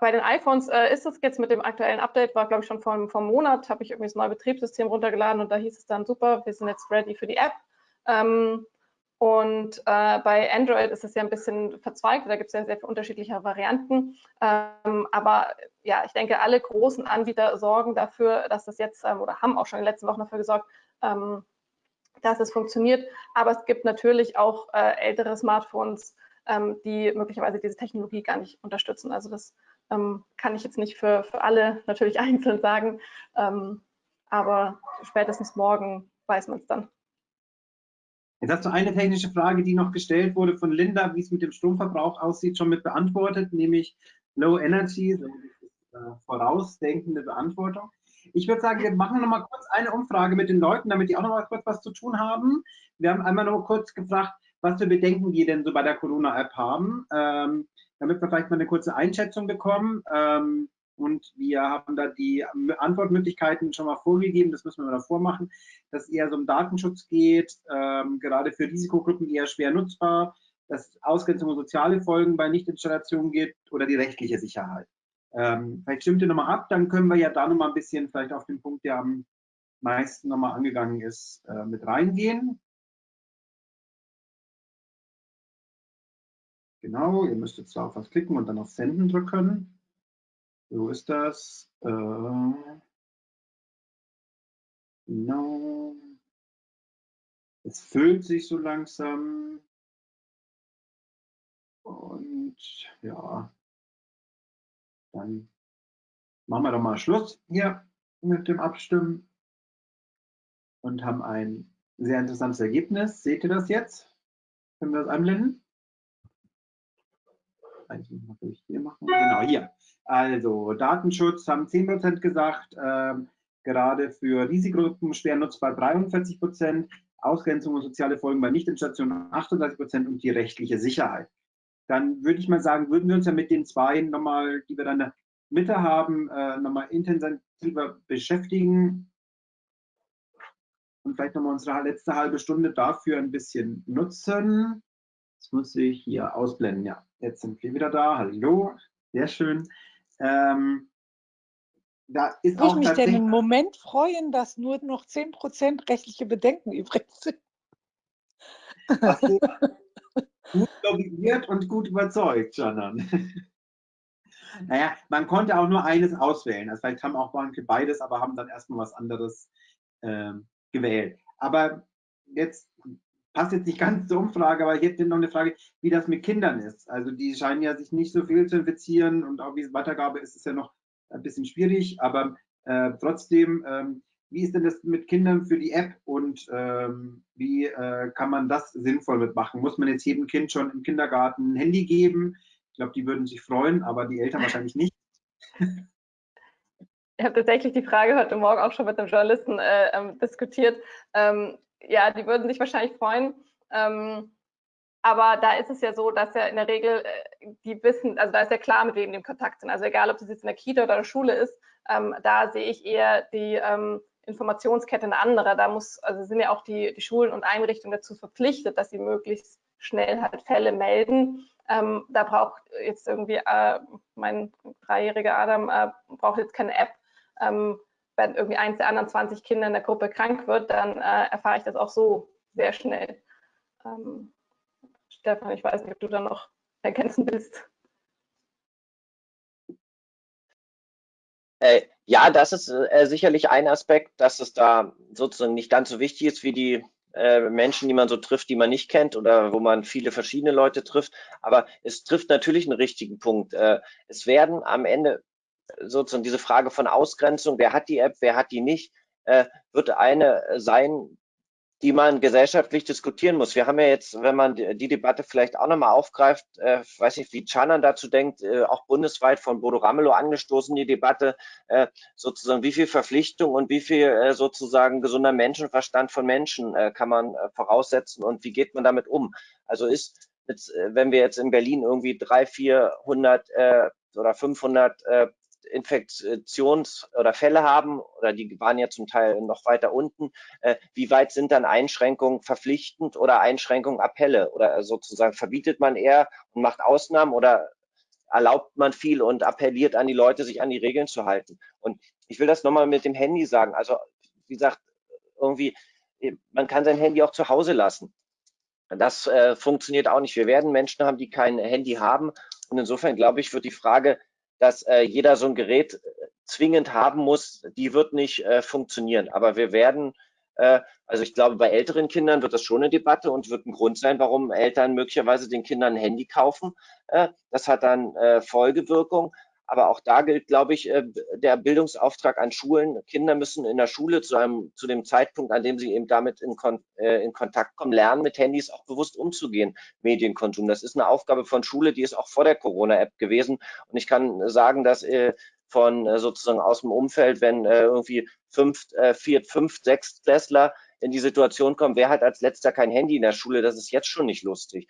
bei den iPhones äh, ist es jetzt mit dem aktuellen Update, war glaube ich schon vor, vor einem Monat, habe ich irgendwie das neue Betriebssystem runtergeladen und da hieß es dann super, wir sind jetzt ready für die App. Ähm, und äh, bei Android ist es ja ein bisschen verzweigt, da gibt es ja sehr viele unterschiedliche Varianten. Ähm, aber ja, ich denke, alle großen Anbieter sorgen dafür, dass das jetzt ähm, oder haben auch schon in den letzten Wochen dafür gesorgt, ähm, dass es funktioniert. Aber es gibt natürlich auch äh, ältere Smartphones, ähm, die möglicherweise diese Technologie gar nicht unterstützen. Also das ähm, kann ich jetzt nicht für, für alle natürlich einzeln sagen, ähm, aber spätestens morgen weiß man es dann. Jetzt hast du eine technische Frage, die noch gestellt wurde von Linda, wie es mit dem Stromverbrauch aussieht, schon mit beantwortet, nämlich Low Energy, so äh, vorausdenkende Beantwortung. Ich würde sagen, wir machen noch mal kurz eine Umfrage mit den Leuten, damit die auch noch mal kurz was zu tun haben. Wir haben einmal noch kurz gefragt, was für Bedenken wir denn so bei der Corona-App haben, ähm, damit wir vielleicht mal eine kurze Einschätzung bekommen. Ähm, und wir haben da die Antwortmöglichkeiten schon mal vorgegeben, das müssen wir davor machen, dass es eher so um Datenschutz geht, ähm, gerade für Risikogruppen eher schwer nutzbar, dass Ausgrenzung und soziale Folgen bei Nichtinstallation geht oder die rechtliche Sicherheit. Ähm, vielleicht stimmt ihr nochmal ab, dann können wir ja da nochmal ein bisschen vielleicht auf den Punkt, der am meisten nochmal angegangen ist, äh, mit reingehen. Genau, ihr müsst jetzt auf was klicken und dann auf Senden drücken. So ist das. Äh, genau. Es füllt sich so langsam. Und ja, dann machen wir doch mal Schluss hier mit dem Abstimmen und haben ein sehr interessantes Ergebnis. Seht ihr das jetzt? Können wir das einblenden? Muss ich hier machen. Genau, hier. Also Datenschutz haben 10 Prozent gesagt, ähm, gerade für Risikogruppen schwer nutzbar 43 Prozent, Ausgrenzung und soziale Folgen bei Nichtinstallationen 38 Prozent und die rechtliche Sicherheit. Dann würde ich mal sagen, würden wir uns ja mit den zwei nochmal, die wir dann in der Mitte haben, äh, nochmal intensiver beschäftigen und vielleicht nochmal unsere letzte halbe Stunde dafür ein bisschen nutzen. Das muss ich hier ausblenden. Ja, jetzt sind wir wieder da. Hallo, sehr schön. Ähm, da ist ich mich denn im Moment freuen, dass nur noch 10% rechtliche Bedenken übrig sind? Also, gut lobbyiert und gut überzeugt, Janan. naja, man konnte auch nur eines auswählen. Also vielleicht haben auch manche beides, aber haben dann erstmal was anderes ähm, gewählt. Aber jetzt passt jetzt nicht ganz zur Umfrage, aber ich hätte noch eine Frage, wie das mit Kindern ist. Also die scheinen ja sich nicht so viel zu infizieren und auch wie Weitergabe ist es ja noch ein bisschen schwierig, aber äh, trotzdem, ähm, wie ist denn das mit Kindern für die App und ähm, wie äh, kann man das sinnvoll mitmachen? Muss man jetzt jedem Kind schon im Kindergarten ein Handy geben? Ich glaube, die würden sich freuen, aber die Eltern wahrscheinlich nicht. Ich habe tatsächlich die Frage heute Morgen auch schon mit einem Journalisten äh, ähm, diskutiert. Ähm, ja, die würden sich wahrscheinlich freuen. Ähm, aber da ist es ja so, dass ja in der Regel äh, die wissen, also da ist ja klar, mit wem die im Kontakt sind. Also egal, ob das jetzt in der Kita oder der Schule ist, ähm, da sehe ich eher die ähm, Informationskette eine andere. Da muss, also sind ja auch die, die Schulen und Einrichtungen dazu verpflichtet, dass sie möglichst schnell halt Fälle melden. Ähm, da braucht jetzt irgendwie äh, mein dreijähriger Adam äh, braucht jetzt keine App. Ähm, wenn irgendwie eins der anderen 20 Kinder in der Gruppe krank wird, dann äh, erfahre ich das auch so sehr schnell. Ähm, Stefan, ich weiß nicht, ob du da noch ergänzen willst. Äh, ja, das ist äh, sicherlich ein Aspekt, dass es da sozusagen nicht ganz so wichtig ist wie die äh, Menschen, die man so trifft, die man nicht kennt oder wo man viele verschiedene Leute trifft. Aber es trifft natürlich einen richtigen Punkt. Äh, es werden am Ende sozusagen diese Frage von Ausgrenzung, wer hat die App, wer hat die nicht, äh, wird eine sein, die man gesellschaftlich diskutieren muss. Wir haben ja jetzt, wenn man die, Debatte vielleicht auch nochmal aufgreift, äh, weiß nicht, wie Chanan dazu denkt, äh, auch bundesweit von Bodo Ramelow angestoßen, die Debatte, äh, sozusagen, wie viel Verpflichtung und wie viel äh, sozusagen gesunder Menschenverstand von Menschen äh, kann man äh, voraussetzen und wie geht man damit um? Also ist, jetzt, äh, wenn wir jetzt in Berlin irgendwie drei, vierhundert äh, oder 500 äh, Infektions- oder Fälle haben, oder die waren ja zum Teil noch weiter unten, äh, wie weit sind dann Einschränkungen verpflichtend oder Einschränkungen Appelle? Oder sozusagen verbietet man eher und macht Ausnahmen oder erlaubt man viel und appelliert an die Leute, sich an die Regeln zu halten? Und ich will das nochmal mit dem Handy sagen. Also, wie gesagt, irgendwie, man kann sein Handy auch zu Hause lassen. Das äh, funktioniert auch nicht. Wir werden Menschen haben, die kein Handy haben. Und insofern glaube ich, wird die Frage, dass äh, jeder so ein Gerät äh, zwingend haben muss, die wird nicht äh, funktionieren. Aber wir werden, äh, also ich glaube, bei älteren Kindern wird das schon eine Debatte und wird ein Grund sein, warum Eltern möglicherweise den Kindern ein Handy kaufen. Äh, das hat dann äh, Folgewirkung. Aber auch da gilt, glaube ich, äh, der Bildungsauftrag an Schulen. Kinder müssen in der Schule zu einem, zu dem Zeitpunkt, an dem sie eben damit in, Kon äh, in Kontakt kommen, lernen, mit Handys auch bewusst umzugehen, Medienkonsum. Das ist eine Aufgabe von Schule, die ist auch vor der Corona-App gewesen. Und ich kann sagen, dass äh, von sozusagen aus dem Umfeld, wenn irgendwie fünf, vier, fünf, sechs Klässler in die Situation kommen, wer hat als letzter kein Handy in der Schule, das ist jetzt schon nicht lustig.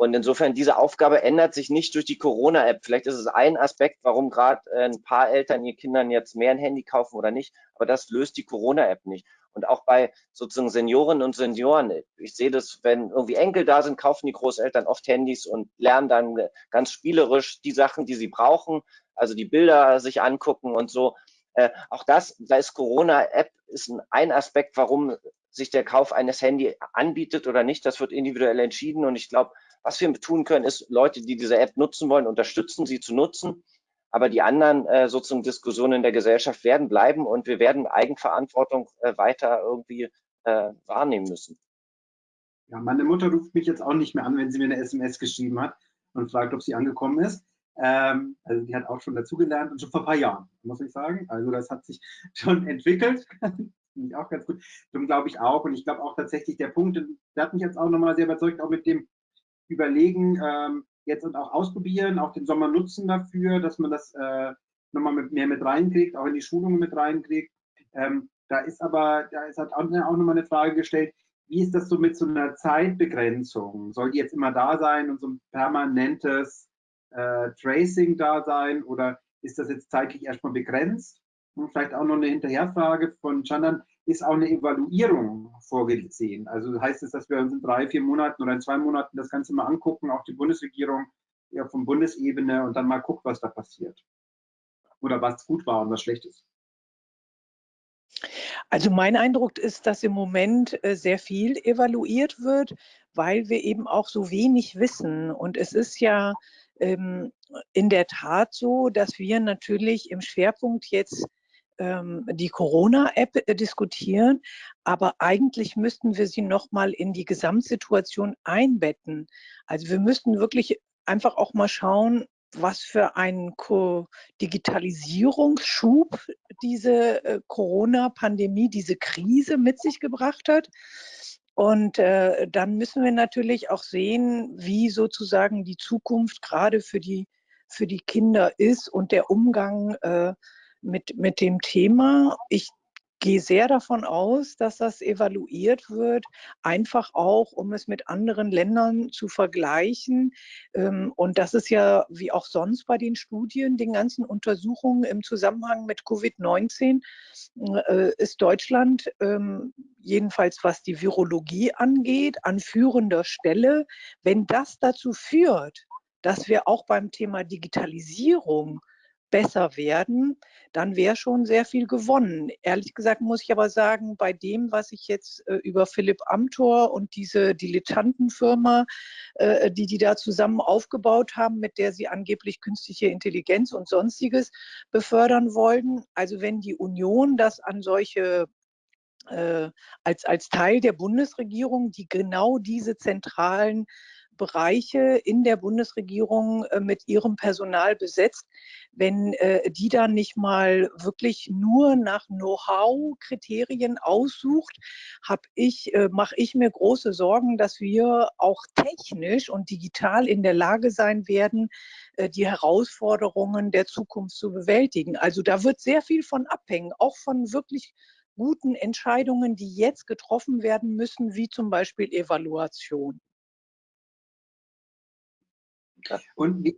Und insofern, diese Aufgabe ändert sich nicht durch die Corona-App. Vielleicht ist es ein Aspekt, warum gerade äh, ein paar Eltern ihr Kindern jetzt mehr ein Handy kaufen oder nicht. Aber das löst die Corona-App nicht. Und auch bei sozusagen Seniorinnen und Senioren, ich sehe das, wenn irgendwie Enkel da sind, kaufen die Großeltern oft Handys und lernen dann ganz spielerisch die Sachen, die sie brauchen, also die Bilder sich angucken und so. Äh, auch das, da ist Corona-App ist ein Aspekt, warum sich der Kauf eines Handy anbietet oder nicht. Das wird individuell entschieden. Und ich glaube, was wir tun können, ist Leute, die diese App nutzen wollen, unterstützen, sie zu nutzen. Aber die anderen äh, sozusagen Diskussionen in der Gesellschaft werden bleiben und wir werden Eigenverantwortung äh, weiter irgendwie äh, wahrnehmen müssen. Ja, meine Mutter ruft mich jetzt auch nicht mehr an, wenn sie mir eine SMS geschrieben hat und fragt, ob sie angekommen ist. Ähm, also die hat auch schon dazugelernt und schon vor ein paar Jahren, muss ich sagen. Also das hat sich schon entwickelt. Finde ich auch ganz gut. Darum glaube ich auch. Und ich glaube auch tatsächlich der Punkt, der hat mich jetzt auch nochmal sehr überzeugt, auch mit dem überlegen, ähm, jetzt und auch ausprobieren, auch den Sommer nutzen dafür, dass man das äh, nochmal mit, mehr mit reinkriegt, auch in die Schulungen mit reinkriegt. Ähm, da ist aber, da ist halt auch, auch nochmal eine Frage gestellt, wie ist das so mit so einer Zeitbegrenzung? Soll die jetzt immer da sein und so ein permanentes äh, Tracing da sein oder ist das jetzt zeitlich erstmal begrenzt? Vielleicht auch noch eine Hinterherfrage von Chandan, ist auch eine Evaluierung vorgesehen? Also heißt es, dass wir uns in drei, vier Monaten oder in zwei Monaten das Ganze mal angucken, auch die Bundesregierung ja, von Bundesebene und dann mal guckt, was da passiert? Oder was gut war und was schlecht ist? Also mein Eindruck ist, dass im Moment äh, sehr viel evaluiert wird, weil wir eben auch so wenig wissen. Und es ist ja ähm, in der Tat so, dass wir natürlich im Schwerpunkt jetzt ähm, die Corona-App äh, diskutieren, aber eigentlich müssten wir sie nochmal in die Gesamtsituation einbetten. Also wir müssten wirklich einfach auch mal schauen, was für einen Digitalisierungsschub diese äh, Corona-Pandemie, diese Krise mit sich gebracht hat. Und äh, dann müssen wir natürlich auch sehen, wie sozusagen die Zukunft gerade für die, für die Kinder ist und der Umgang äh, mit, mit dem Thema. Ich gehe sehr davon aus, dass das evaluiert wird, einfach auch, um es mit anderen Ländern zu vergleichen. Ähm, und das ist ja, wie auch sonst bei den Studien, den ganzen Untersuchungen im Zusammenhang mit Covid-19, äh, ist Deutschland, ähm, jedenfalls was die Virologie angeht, an führender Stelle. Wenn das dazu führt, dass wir auch beim Thema Digitalisierung besser werden, dann wäre schon sehr viel gewonnen. Ehrlich gesagt muss ich aber sagen, bei dem, was ich jetzt äh, über Philipp Amthor und diese Dilettantenfirma, äh, die die da zusammen aufgebaut haben, mit der sie angeblich künstliche Intelligenz und sonstiges befördern wollten. Also wenn die Union das an solche äh, als, als Teil der Bundesregierung, die genau diese zentralen Bereiche in der Bundesregierung äh, mit ihrem Personal besetzt, wenn äh, die dann nicht mal wirklich nur nach Know-how-Kriterien aussucht, ich, äh, mache ich mir große Sorgen, dass wir auch technisch und digital in der Lage sein werden, die Herausforderungen der Zukunft zu bewältigen. Also da wird sehr viel von abhängen, auch von wirklich guten Entscheidungen, die jetzt getroffen werden müssen, wie zum Beispiel Evaluation. Und wie,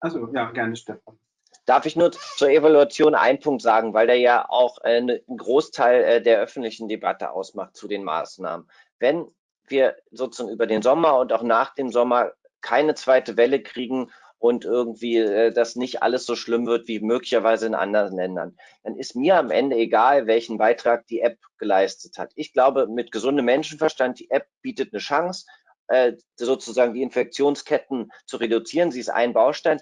also ja, gerne Stefan. Darf ich nur zur Evaluation einen Punkt sagen, weil der ja auch äh, ne, einen Großteil äh, der öffentlichen Debatte ausmacht zu den Maßnahmen. Wenn wir sozusagen über den Sommer und auch nach dem Sommer keine zweite Welle kriegen und irgendwie äh, das nicht alles so schlimm wird wie möglicherweise in anderen Ländern, dann ist mir am Ende egal, welchen Beitrag die App geleistet hat. Ich glaube, mit gesundem Menschenverstand, die App bietet eine Chance, äh, sozusagen die Infektionsketten zu reduzieren. Sie ist ein Baustein.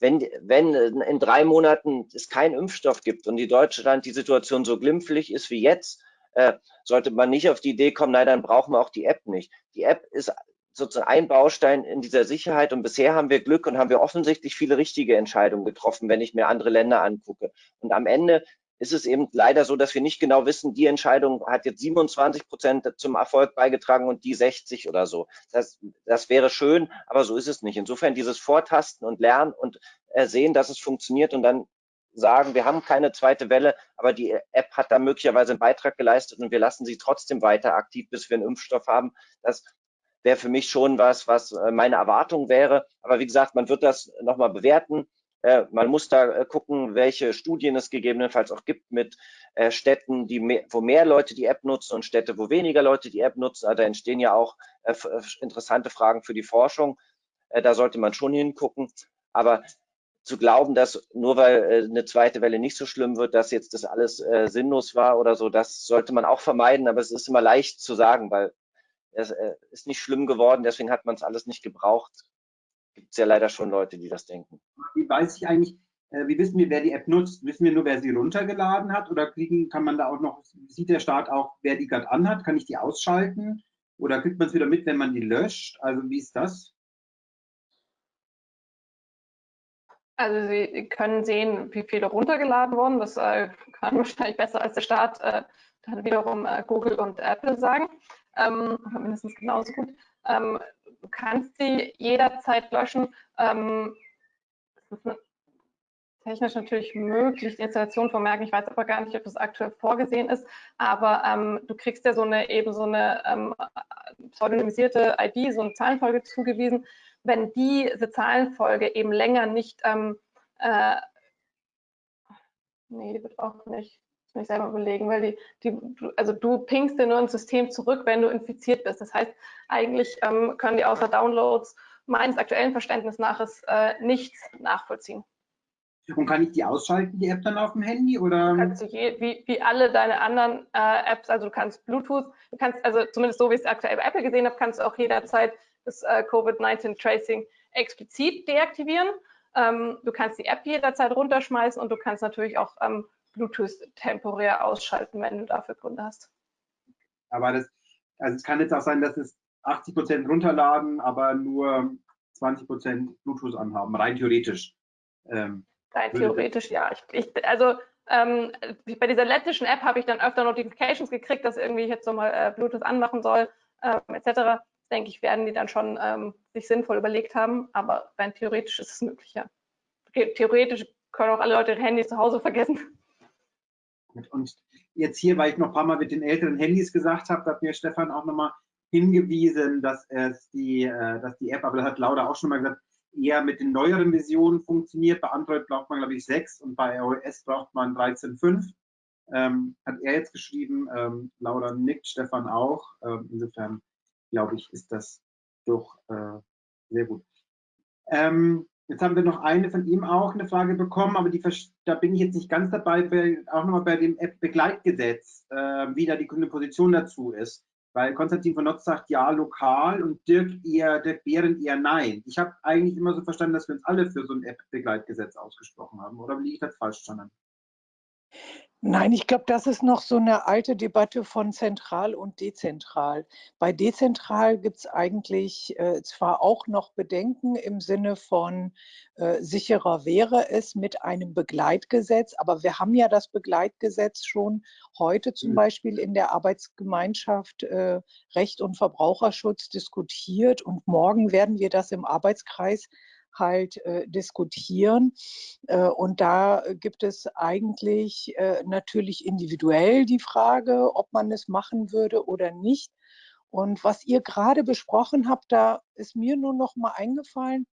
Wenn, wenn in drei Monaten es keinen Impfstoff gibt und in Deutschland die Situation so glimpflich ist wie jetzt, äh, sollte man nicht auf die Idee kommen, nein, dann brauchen wir auch die App nicht. Die App ist sozusagen ein Baustein in dieser Sicherheit und bisher haben wir Glück und haben wir offensichtlich viele richtige Entscheidungen getroffen, wenn ich mir andere Länder angucke. Und am Ende ist es eben leider so, dass wir nicht genau wissen, die Entscheidung hat jetzt 27 Prozent zum Erfolg beigetragen und die 60 oder so. Das, das wäre schön, aber so ist es nicht. Insofern dieses Vortasten und Lernen und äh, sehen, dass es funktioniert und dann sagen, wir haben keine zweite Welle, aber die App hat da möglicherweise einen Beitrag geleistet und wir lassen sie trotzdem weiter aktiv, bis wir einen Impfstoff haben. Das wäre für mich schon was, was äh, meine Erwartung wäre. Aber wie gesagt, man wird das nochmal bewerten. Äh, man muss da äh, gucken, welche Studien es gegebenenfalls auch gibt mit äh, Städten, die mehr, wo mehr Leute die App nutzen und Städte, wo weniger Leute die App nutzen. Also da entstehen ja auch interessante Fragen für die Forschung. da sollte man schon hingucken. Aber zu glauben, dass nur weil eine zweite Welle nicht so schlimm wird, dass jetzt das alles sinnlos war oder so, das sollte man auch vermeiden. Aber es ist immer leicht zu sagen, weil es ist nicht schlimm geworden, deswegen hat man es alles nicht gebraucht gibt es ja leider schon Leute, die das denken. Wie weiß ich eigentlich, äh, wie wissen wir, wer die App nutzt? Wissen wir nur, wer sie runtergeladen hat? Oder kriegen, kann man da auch noch, sieht der Staat auch, wer die gerade anhat? Kann ich die ausschalten? Oder kriegt man es wieder mit, wenn man die löscht? Also wie ist das? Also Sie können sehen, wie viele runtergeladen wurden. Das äh, kann wahrscheinlich besser als der Staat äh, dann wiederum äh, Google und Apple sagen. Ähm, mindestens genauso gut. Ähm, du kannst sie jederzeit löschen. Ähm, das ist technisch natürlich möglich, die Installation vermerken. Ich weiß aber gar nicht, ob das aktuell vorgesehen ist. Aber ähm, du kriegst ja so eine eben so eine ähm, pseudonymisierte ID, so eine Zahlenfolge zugewiesen. Wenn diese Zahlenfolge eben länger nicht, ähm, äh, nee, die wird auch nicht, muss ich selber überlegen, weil die, die, also du pingst dir nur ins System zurück, wenn du infiziert bist. Das heißt, eigentlich ähm, können die außer Downloads meines aktuellen Verständnisses nach äh, nichts nachvollziehen. Und kann ich die ausschalten, die App dann auf dem Handy? Oder? Kannst du je, wie, wie alle deine anderen äh, Apps, also du kannst Bluetooth, du kannst, also zumindest so wie ich es aktuell bei Apple gesehen habe, kannst du auch jederzeit das äh, Covid-19 Tracing explizit deaktivieren. Ähm, du kannst die App jederzeit runterschmeißen und du kannst natürlich auch ähm, Bluetooth temporär ausschalten, wenn du dafür Gründe hast. Aber das, also es kann jetzt auch sein, dass es 80 Prozent runterladen, aber nur 20 Prozent Bluetooth anhaben, rein theoretisch. Ähm, Rein theoretisch, ja. Ich, ich, also ähm, bei dieser lettischen App habe ich dann öfter Notifications gekriegt, dass irgendwie ich jetzt nochmal äh, Bluetooth anmachen soll, äh, etc. Denke ich, werden die dann schon ähm, sich sinnvoll überlegt haben, aber rein theoretisch ist es möglich, ja. Theoretisch können auch alle Leute ihre Handys zu Hause vergessen. Und jetzt hier, weil ich noch ein paar Mal mit den älteren Handys gesagt habe, hat mir Stefan auch nochmal hingewiesen, dass es die, äh, dass die App, aber das hat Laura auch schon mal gesagt, eher mit den neueren Versionen funktioniert. Bei Android braucht man, glaube ich, 6 und bei iOS braucht man 13.5. Ähm, hat er jetzt geschrieben, ähm, Laura nickt, Stefan auch. Ähm, insofern, glaube ich, ist das doch äh, sehr gut. Ähm, jetzt haben wir noch eine von ihm auch eine Frage bekommen, aber die, da bin ich jetzt nicht ganz dabei, weil auch nochmal bei dem App-Begleitgesetz, äh, wie da die Grüne Position dazu ist. Weil Konstantin von Notz sagt ja lokal und Dirk eher, Dirk Behren eher nein. Ich habe eigentlich immer so verstanden, dass wir uns alle für so ein App-Begleitgesetz ausgesprochen haben. Oder liege ich das falsch verstanden? Nein, ich glaube, das ist noch so eine alte Debatte von zentral und dezentral. Bei dezentral gibt es eigentlich äh, zwar auch noch Bedenken im Sinne von äh, sicherer wäre es mit einem Begleitgesetz, aber wir haben ja das Begleitgesetz schon heute zum mhm. Beispiel in der Arbeitsgemeinschaft äh, Recht und Verbraucherschutz diskutiert und morgen werden wir das im Arbeitskreis halt äh, diskutieren. Äh, und da gibt es eigentlich äh, natürlich individuell die Frage, ob man es machen würde oder nicht. Und was ihr gerade besprochen habt, da ist mir nur noch mal eingefallen,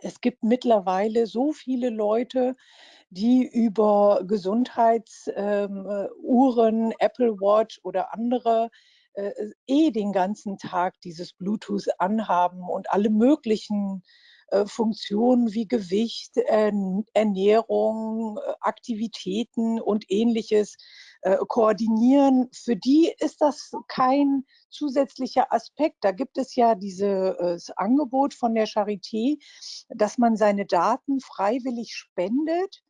es gibt mittlerweile so viele Leute, die über Gesundheitsuhren, ähm, Apple Watch oder andere äh, eh den ganzen Tag dieses Bluetooth anhaben und alle möglichen äh, Funktionen wie Gewicht, Ernährung, äh, Aktivitäten und ähnliches äh, koordinieren. Für die ist das kein zusätzlicher Aspekt. Da gibt es ja dieses Angebot von der Charité, dass man seine Daten freiwillig spendet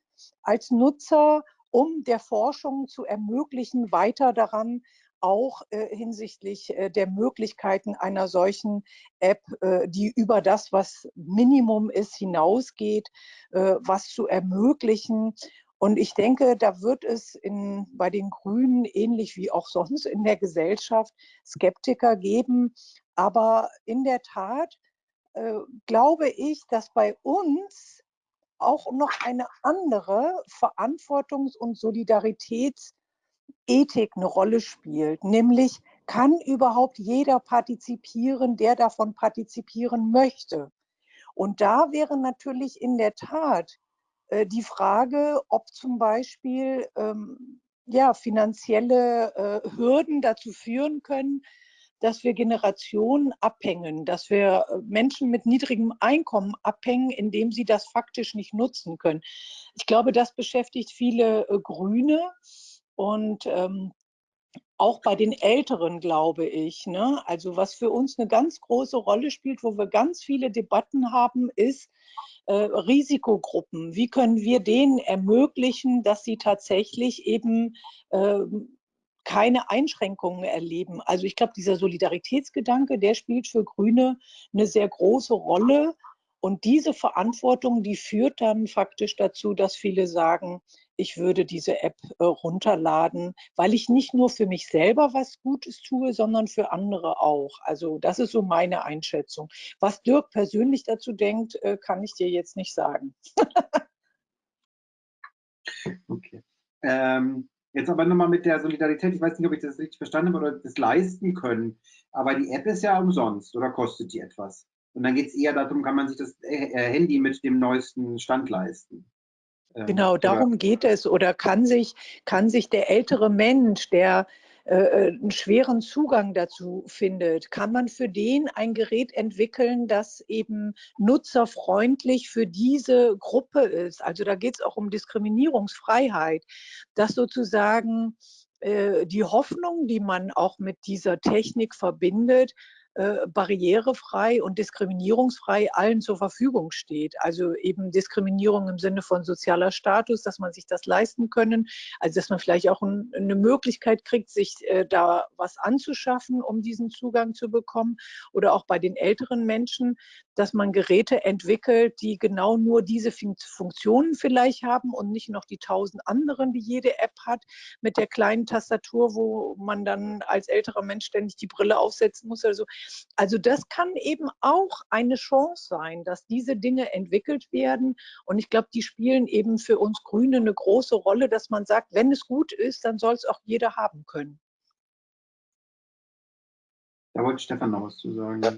als Nutzer, um der Forschung zu ermöglichen, weiter daran auch äh, hinsichtlich äh, der Möglichkeiten einer solchen App, äh, die über das, was Minimum ist, hinausgeht, äh, was zu ermöglichen. Und ich denke, da wird es in, bei den Grünen ähnlich wie auch sonst in der Gesellschaft Skeptiker geben. Aber in der Tat äh, glaube ich, dass bei uns auch noch eine andere Verantwortungs- und Solidaritäts- Ethik eine Rolle spielt, nämlich kann überhaupt jeder partizipieren, der davon partizipieren möchte. Und da wäre natürlich in der Tat äh, die Frage, ob zum Beispiel ähm, ja, finanzielle äh, Hürden dazu führen können, dass wir Generationen abhängen, dass wir äh, Menschen mit niedrigem Einkommen abhängen, indem sie das faktisch nicht nutzen können. Ich glaube, das beschäftigt viele äh, Grüne. Und ähm, auch bei den Älteren, glaube ich. Ne? Also was für uns eine ganz große Rolle spielt, wo wir ganz viele Debatten haben, ist äh, Risikogruppen. Wie können wir denen ermöglichen, dass sie tatsächlich eben äh, keine Einschränkungen erleben. Also ich glaube, dieser Solidaritätsgedanke, der spielt für Grüne eine sehr große Rolle. Und diese Verantwortung, die führt dann faktisch dazu, dass viele sagen, ich würde diese App äh, runterladen, weil ich nicht nur für mich selber was Gutes tue, sondern für andere auch. Also das ist so meine Einschätzung. Was Dirk persönlich dazu denkt, äh, kann ich dir jetzt nicht sagen. okay. Ähm, jetzt aber nochmal mit der Solidarität. Ich weiß nicht, ob ich das richtig verstanden habe oder das leisten können. Aber die App ist ja umsonst oder kostet die etwas? Und dann geht es eher darum, kann man sich das äh, äh, Handy mit dem neuesten Stand leisten. Ähm, genau, darum geht es. Oder kann sich, kann sich der ältere Mensch, der äh, äh, einen schweren Zugang dazu findet, kann man für den ein Gerät entwickeln, das eben nutzerfreundlich für diese Gruppe ist. Also da geht es auch um Diskriminierungsfreiheit, dass sozusagen äh, die Hoffnung, die man auch mit dieser Technik verbindet, äh, barrierefrei und diskriminierungsfrei allen zur Verfügung steht. Also eben Diskriminierung im Sinne von sozialer Status, dass man sich das leisten können, also dass man vielleicht auch ein, eine Möglichkeit kriegt, sich äh, da was anzuschaffen, um diesen Zugang zu bekommen. Oder auch bei den älteren Menschen, dass man Geräte entwickelt, die genau nur diese Funktionen vielleicht haben und nicht noch die tausend anderen, die jede App hat, mit der kleinen Tastatur, wo man dann als älterer Mensch ständig die Brille aufsetzen muss. Also also das kann eben auch eine Chance sein, dass diese Dinge entwickelt werden. Und ich glaube, die spielen eben für uns Grüne eine große Rolle, dass man sagt, wenn es gut ist, dann soll es auch jeder haben können. Da wollte Stefan noch was zu sagen. Ja.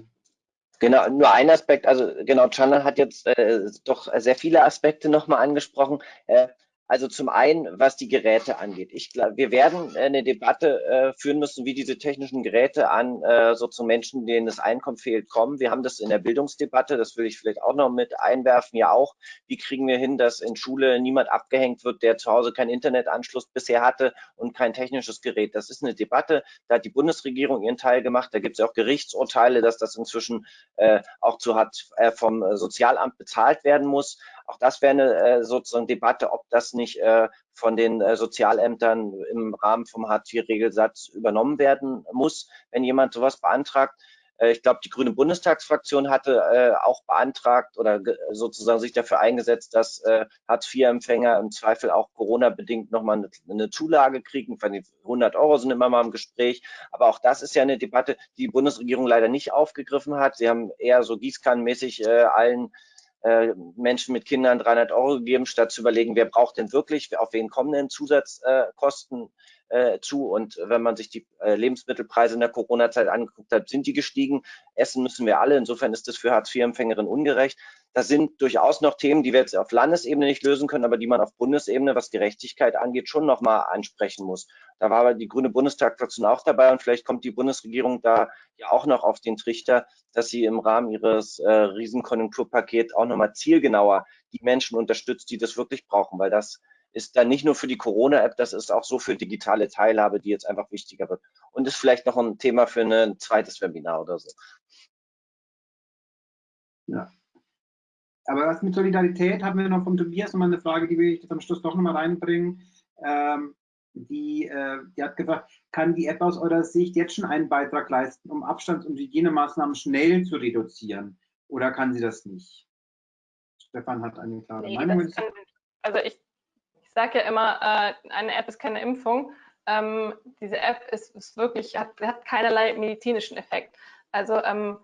Genau, nur ein Aspekt, also genau, Chanel hat jetzt äh, doch sehr viele Aspekte nochmal angesprochen. Äh, also zum einen, was die Geräte angeht. Ich glaube, wir werden eine Debatte äh, führen müssen, wie diese technischen Geräte an äh, so zu Menschen, denen das Einkommen fehlt, kommen. Wir haben das in der Bildungsdebatte, das will ich vielleicht auch noch mit einwerfen, ja auch. Wie kriegen wir hin, dass in Schule niemand abgehängt wird, der zu Hause keinen Internetanschluss bisher hatte und kein technisches Gerät? Das ist eine Debatte, da hat die Bundesregierung ihren Teil gemacht. Da gibt es ja auch Gerichtsurteile, dass das inzwischen äh, auch zu hat äh, vom Sozialamt bezahlt werden muss. Auch das wäre eine äh, sozusagen Debatte, ob das nicht äh, von den äh, Sozialämtern im Rahmen vom Hartz-IV-Regelsatz übernommen werden muss, wenn jemand sowas beantragt. Äh, ich glaube, die Grüne Bundestagsfraktion hatte äh, auch beantragt oder sozusagen sich dafür eingesetzt, dass äh, Hartz-IV-Empfänger im Zweifel auch Corona-bedingt nochmal eine, eine Zulage kriegen. 100 Euro sind immer mal im Gespräch. Aber auch das ist ja eine Debatte, die die Bundesregierung leider nicht aufgegriffen hat. Sie haben eher so gießkannenmäßig äh, allen äh, Menschen mit Kindern 300 Euro gegeben, statt zu überlegen, wer braucht denn wirklich, auf wen kommen denn Zusatzkosten äh, zu. Und wenn man sich die äh, Lebensmittelpreise in der Corona-Zeit angeguckt hat, sind die gestiegen. Essen müssen wir alle. Insofern ist das für Hartz-IV-Empfängerinnen ungerecht. Das sind durchaus noch Themen, die wir jetzt auf Landesebene nicht lösen können, aber die man auf Bundesebene, was Gerechtigkeit angeht, schon nochmal ansprechen muss. Da war aber die Grüne Bundestagsfraktion auch dabei und vielleicht kommt die Bundesregierung da ja auch noch auf den Trichter, dass sie im Rahmen ihres äh, Riesenkonjunkturpakets auch nochmal zielgenauer die Menschen unterstützt, die das wirklich brauchen, weil das ist dann nicht nur für die Corona-App, das ist auch so für digitale Teilhabe, die jetzt einfach wichtiger wird. Und ist vielleicht noch ein Thema für ein zweites Webinar oder so. Ja. Aber was mit Solidarität haben wir noch von Tobias nochmal eine Frage, die will ich jetzt am Schluss doch nochmal reinbringen. Ähm, die, äh, die hat gefragt, kann die App aus eurer Sicht jetzt schon einen Beitrag leisten, um Abstands- und Hygienemaßnahmen schnell zu reduzieren? Oder kann sie das nicht? Stefan hat eine klare nee, Meinung. Kann, also ich sage ja immer, äh, eine App ist keine Impfung. Ähm, diese App ist, ist wirklich, hat, hat, keinerlei medizinischen Effekt. Also, ähm,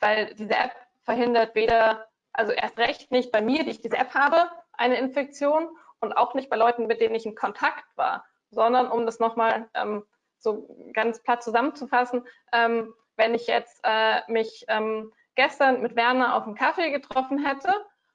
weil diese App verhindert weder, also erst recht nicht bei mir, die ich diese App habe, eine Infektion und auch nicht bei Leuten, mit denen ich in Kontakt war, sondern um das nochmal ähm, so ganz platt zusammenzufassen, ähm, wenn ich jetzt äh, mich ähm, gestern mit Werner auf einen Kaffee getroffen hätte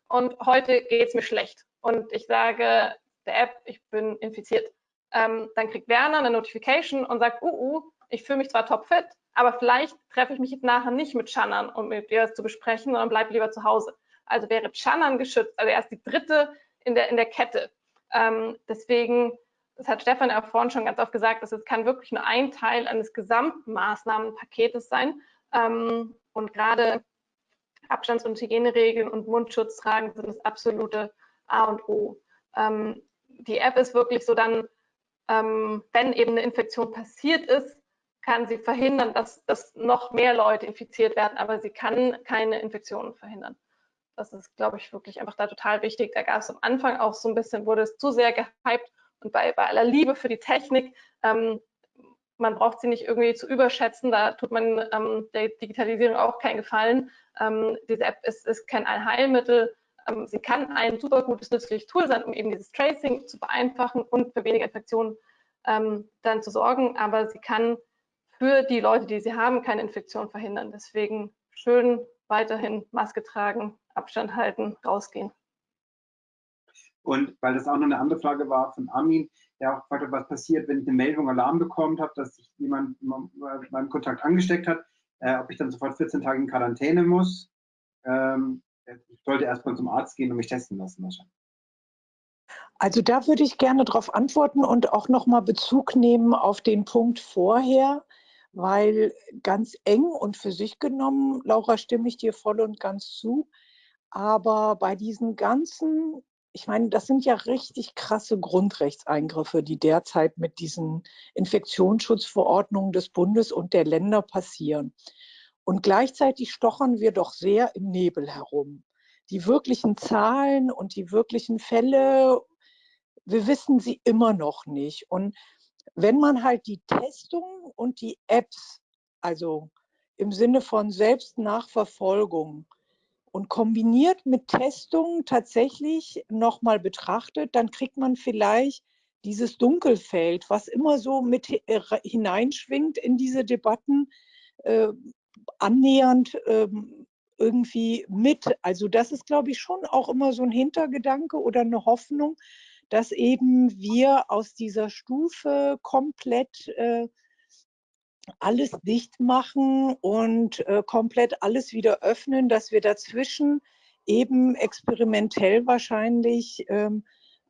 und heute geht es mir schlecht und ich sage, der App, ich bin infiziert. Ähm, dann kriegt Werner eine Notification und sagt, uh, uh, ich fühle mich zwar topfit, aber vielleicht treffe ich mich nachher nicht mit Shannon, um mit ihr das zu besprechen, sondern bleibe lieber zu Hause. Also wäre Shannon geschützt, also er ist die dritte in der, in der Kette. Ähm, deswegen, das hat Stefan ja vorhin schon ganz oft gesagt, dass es kann wirklich nur ein Teil eines Gesamtmaßnahmenpaketes sein. Ähm, und gerade Abstands- und Hygieneregeln und Mundschutz tragen sind das absolute A und O. Ähm, die App ist wirklich so dann, ähm, wenn eben eine Infektion passiert ist, kann sie verhindern, dass, dass noch mehr Leute infiziert werden, aber sie kann keine Infektionen verhindern. Das ist, glaube ich, wirklich einfach da total wichtig. Da gab es am Anfang auch so ein bisschen, wurde es zu sehr gehypt und bei, bei aller Liebe für die Technik, ähm, man braucht sie nicht irgendwie zu überschätzen, da tut man ähm, der Digitalisierung auch keinen Gefallen. Ähm, diese App ist, ist kein Allheilmittel. Ähm, sie kann ein super gutes, nützliches Tool sein, um eben dieses Tracing zu vereinfachen und für weniger Infektionen ähm, dann zu sorgen, aber sie kann für die Leute, die sie haben, keine Infektion verhindern. Deswegen schön weiterhin Maske tragen, Abstand halten, rausgehen. Und weil das auch noch eine andere Frage war von Armin, der auch gefragt hat, was passiert, wenn ich eine Meldung, Alarm bekommen habe, dass sich jemand meinem Kontakt angesteckt hat, äh, ob ich dann sofort 14 Tage in Quarantäne muss. Ähm, ich sollte erstmal zum Arzt gehen und mich testen lassen wahrscheinlich. Also da würde ich gerne darauf antworten und auch nochmal Bezug nehmen auf den Punkt vorher, weil ganz eng und für sich genommen, Laura, stimme ich dir voll und ganz zu, aber bei diesen ganzen ich meine, das sind ja richtig krasse Grundrechtseingriffe, die derzeit mit diesen Infektionsschutzverordnungen des Bundes und der Länder passieren. Und gleichzeitig stochern wir doch sehr im Nebel herum. Die wirklichen Zahlen und die wirklichen Fälle, wir wissen sie immer noch nicht. Und wenn man halt die Testung und die Apps, also im Sinne von Selbstnachverfolgung, und kombiniert mit Testungen tatsächlich nochmal betrachtet, dann kriegt man vielleicht dieses Dunkelfeld, was immer so mit äh, hineinschwingt in diese Debatten, äh, annähernd äh, irgendwie mit. Also das ist, glaube ich, schon auch immer so ein Hintergedanke oder eine Hoffnung, dass eben wir aus dieser Stufe komplett äh, alles dicht machen und äh, komplett alles wieder öffnen, dass wir dazwischen eben experimentell wahrscheinlich ähm,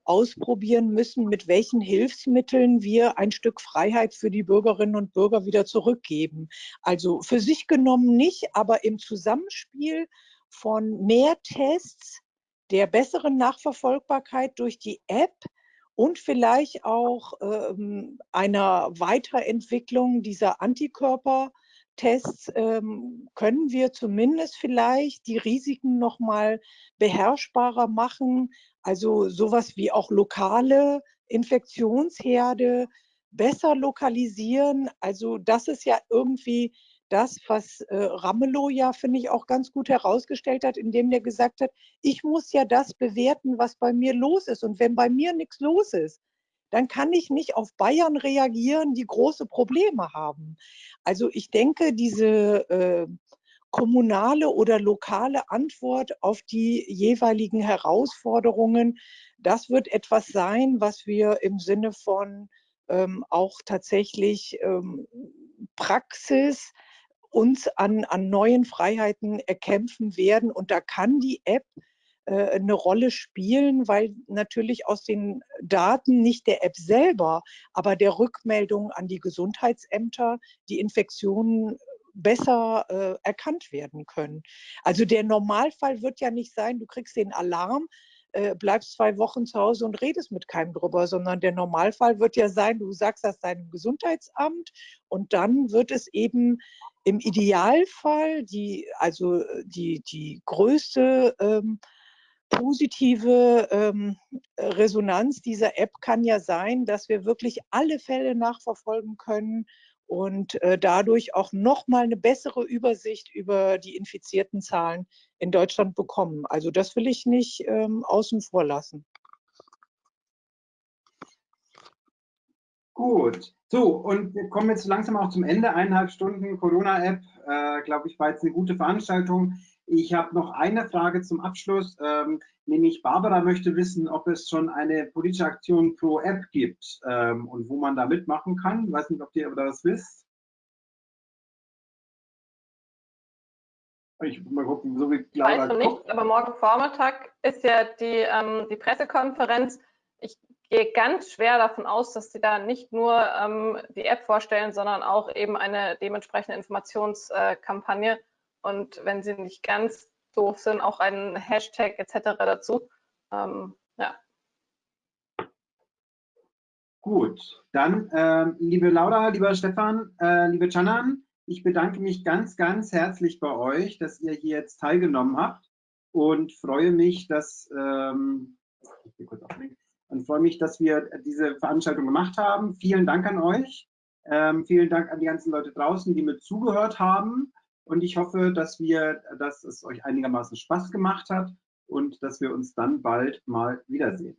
ausprobieren müssen, mit welchen Hilfsmitteln wir ein Stück Freiheit für die Bürgerinnen und Bürger wieder zurückgeben. Also für sich genommen nicht, aber im Zusammenspiel von mehr Tests, der besseren Nachverfolgbarkeit durch die App, und vielleicht auch ähm, einer Weiterentwicklung dieser Antikörpertests ähm, können wir zumindest vielleicht die Risiken noch mal beherrschbarer machen. Also sowas wie auch lokale Infektionsherde besser lokalisieren. Also das ist ja irgendwie das, was äh, Ramelow ja, finde ich, auch ganz gut herausgestellt hat, indem er gesagt hat, ich muss ja das bewerten, was bei mir los ist. Und wenn bei mir nichts los ist, dann kann ich nicht auf Bayern reagieren, die große Probleme haben. Also ich denke, diese äh, kommunale oder lokale Antwort auf die jeweiligen Herausforderungen, das wird etwas sein, was wir im Sinne von ähm, auch tatsächlich ähm, Praxis, uns an, an neuen Freiheiten erkämpfen werden. Und da kann die App äh, eine Rolle spielen, weil natürlich aus den Daten nicht der App selber, aber der Rückmeldung an die Gesundheitsämter die Infektionen besser äh, erkannt werden können. Also der Normalfall wird ja nicht sein, du kriegst den Alarm, äh, bleibst zwei Wochen zu Hause und redest mit keinem drüber, sondern der Normalfall wird ja sein, du sagst das deinem Gesundheitsamt und dann wird es eben im Idealfall die, also die, die größte ähm, positive ähm, Resonanz dieser App kann ja sein, dass wir wirklich alle Fälle nachverfolgen können und äh, dadurch auch nochmal eine bessere Übersicht über die infizierten Zahlen in Deutschland bekommen. Also das will ich nicht ähm, außen vor lassen. Gut, so und wir kommen jetzt langsam auch zum Ende. Eineinhalb Stunden Corona-App, äh, glaube ich, war jetzt eine gute Veranstaltung. Ich habe noch eine Frage zum Abschluss, ähm, nämlich Barbara möchte wissen, ob es schon eine politische Aktion pro App gibt ähm, und wo man da mitmachen kann. Ich weiß nicht, ob ihr da was wisst. Ich mal gucken, so wie Laura weiß noch nichts, aber morgen Vormittag ist ja die, ähm, die Pressekonferenz. Ich gehe ganz schwer davon aus, dass sie da nicht nur ähm, die App vorstellen, sondern auch eben eine dementsprechende Informationskampagne. Und wenn sie nicht ganz doof sind, auch einen Hashtag etc. dazu. Ähm, ja. Gut, dann äh, liebe Laura, lieber Stefan, äh, liebe Canan, ich bedanke mich ganz, ganz herzlich bei euch, dass ihr hier jetzt teilgenommen habt. und freue mich, dass ähm, und freue mich, dass wir diese Veranstaltung gemacht haben. Vielen Dank an euch. Ähm, vielen Dank an die ganzen Leute draußen, die mit zugehört haben. Und ich hoffe, dass wir, dass es euch einigermaßen Spaß gemacht hat und dass wir uns dann bald mal wiedersehen.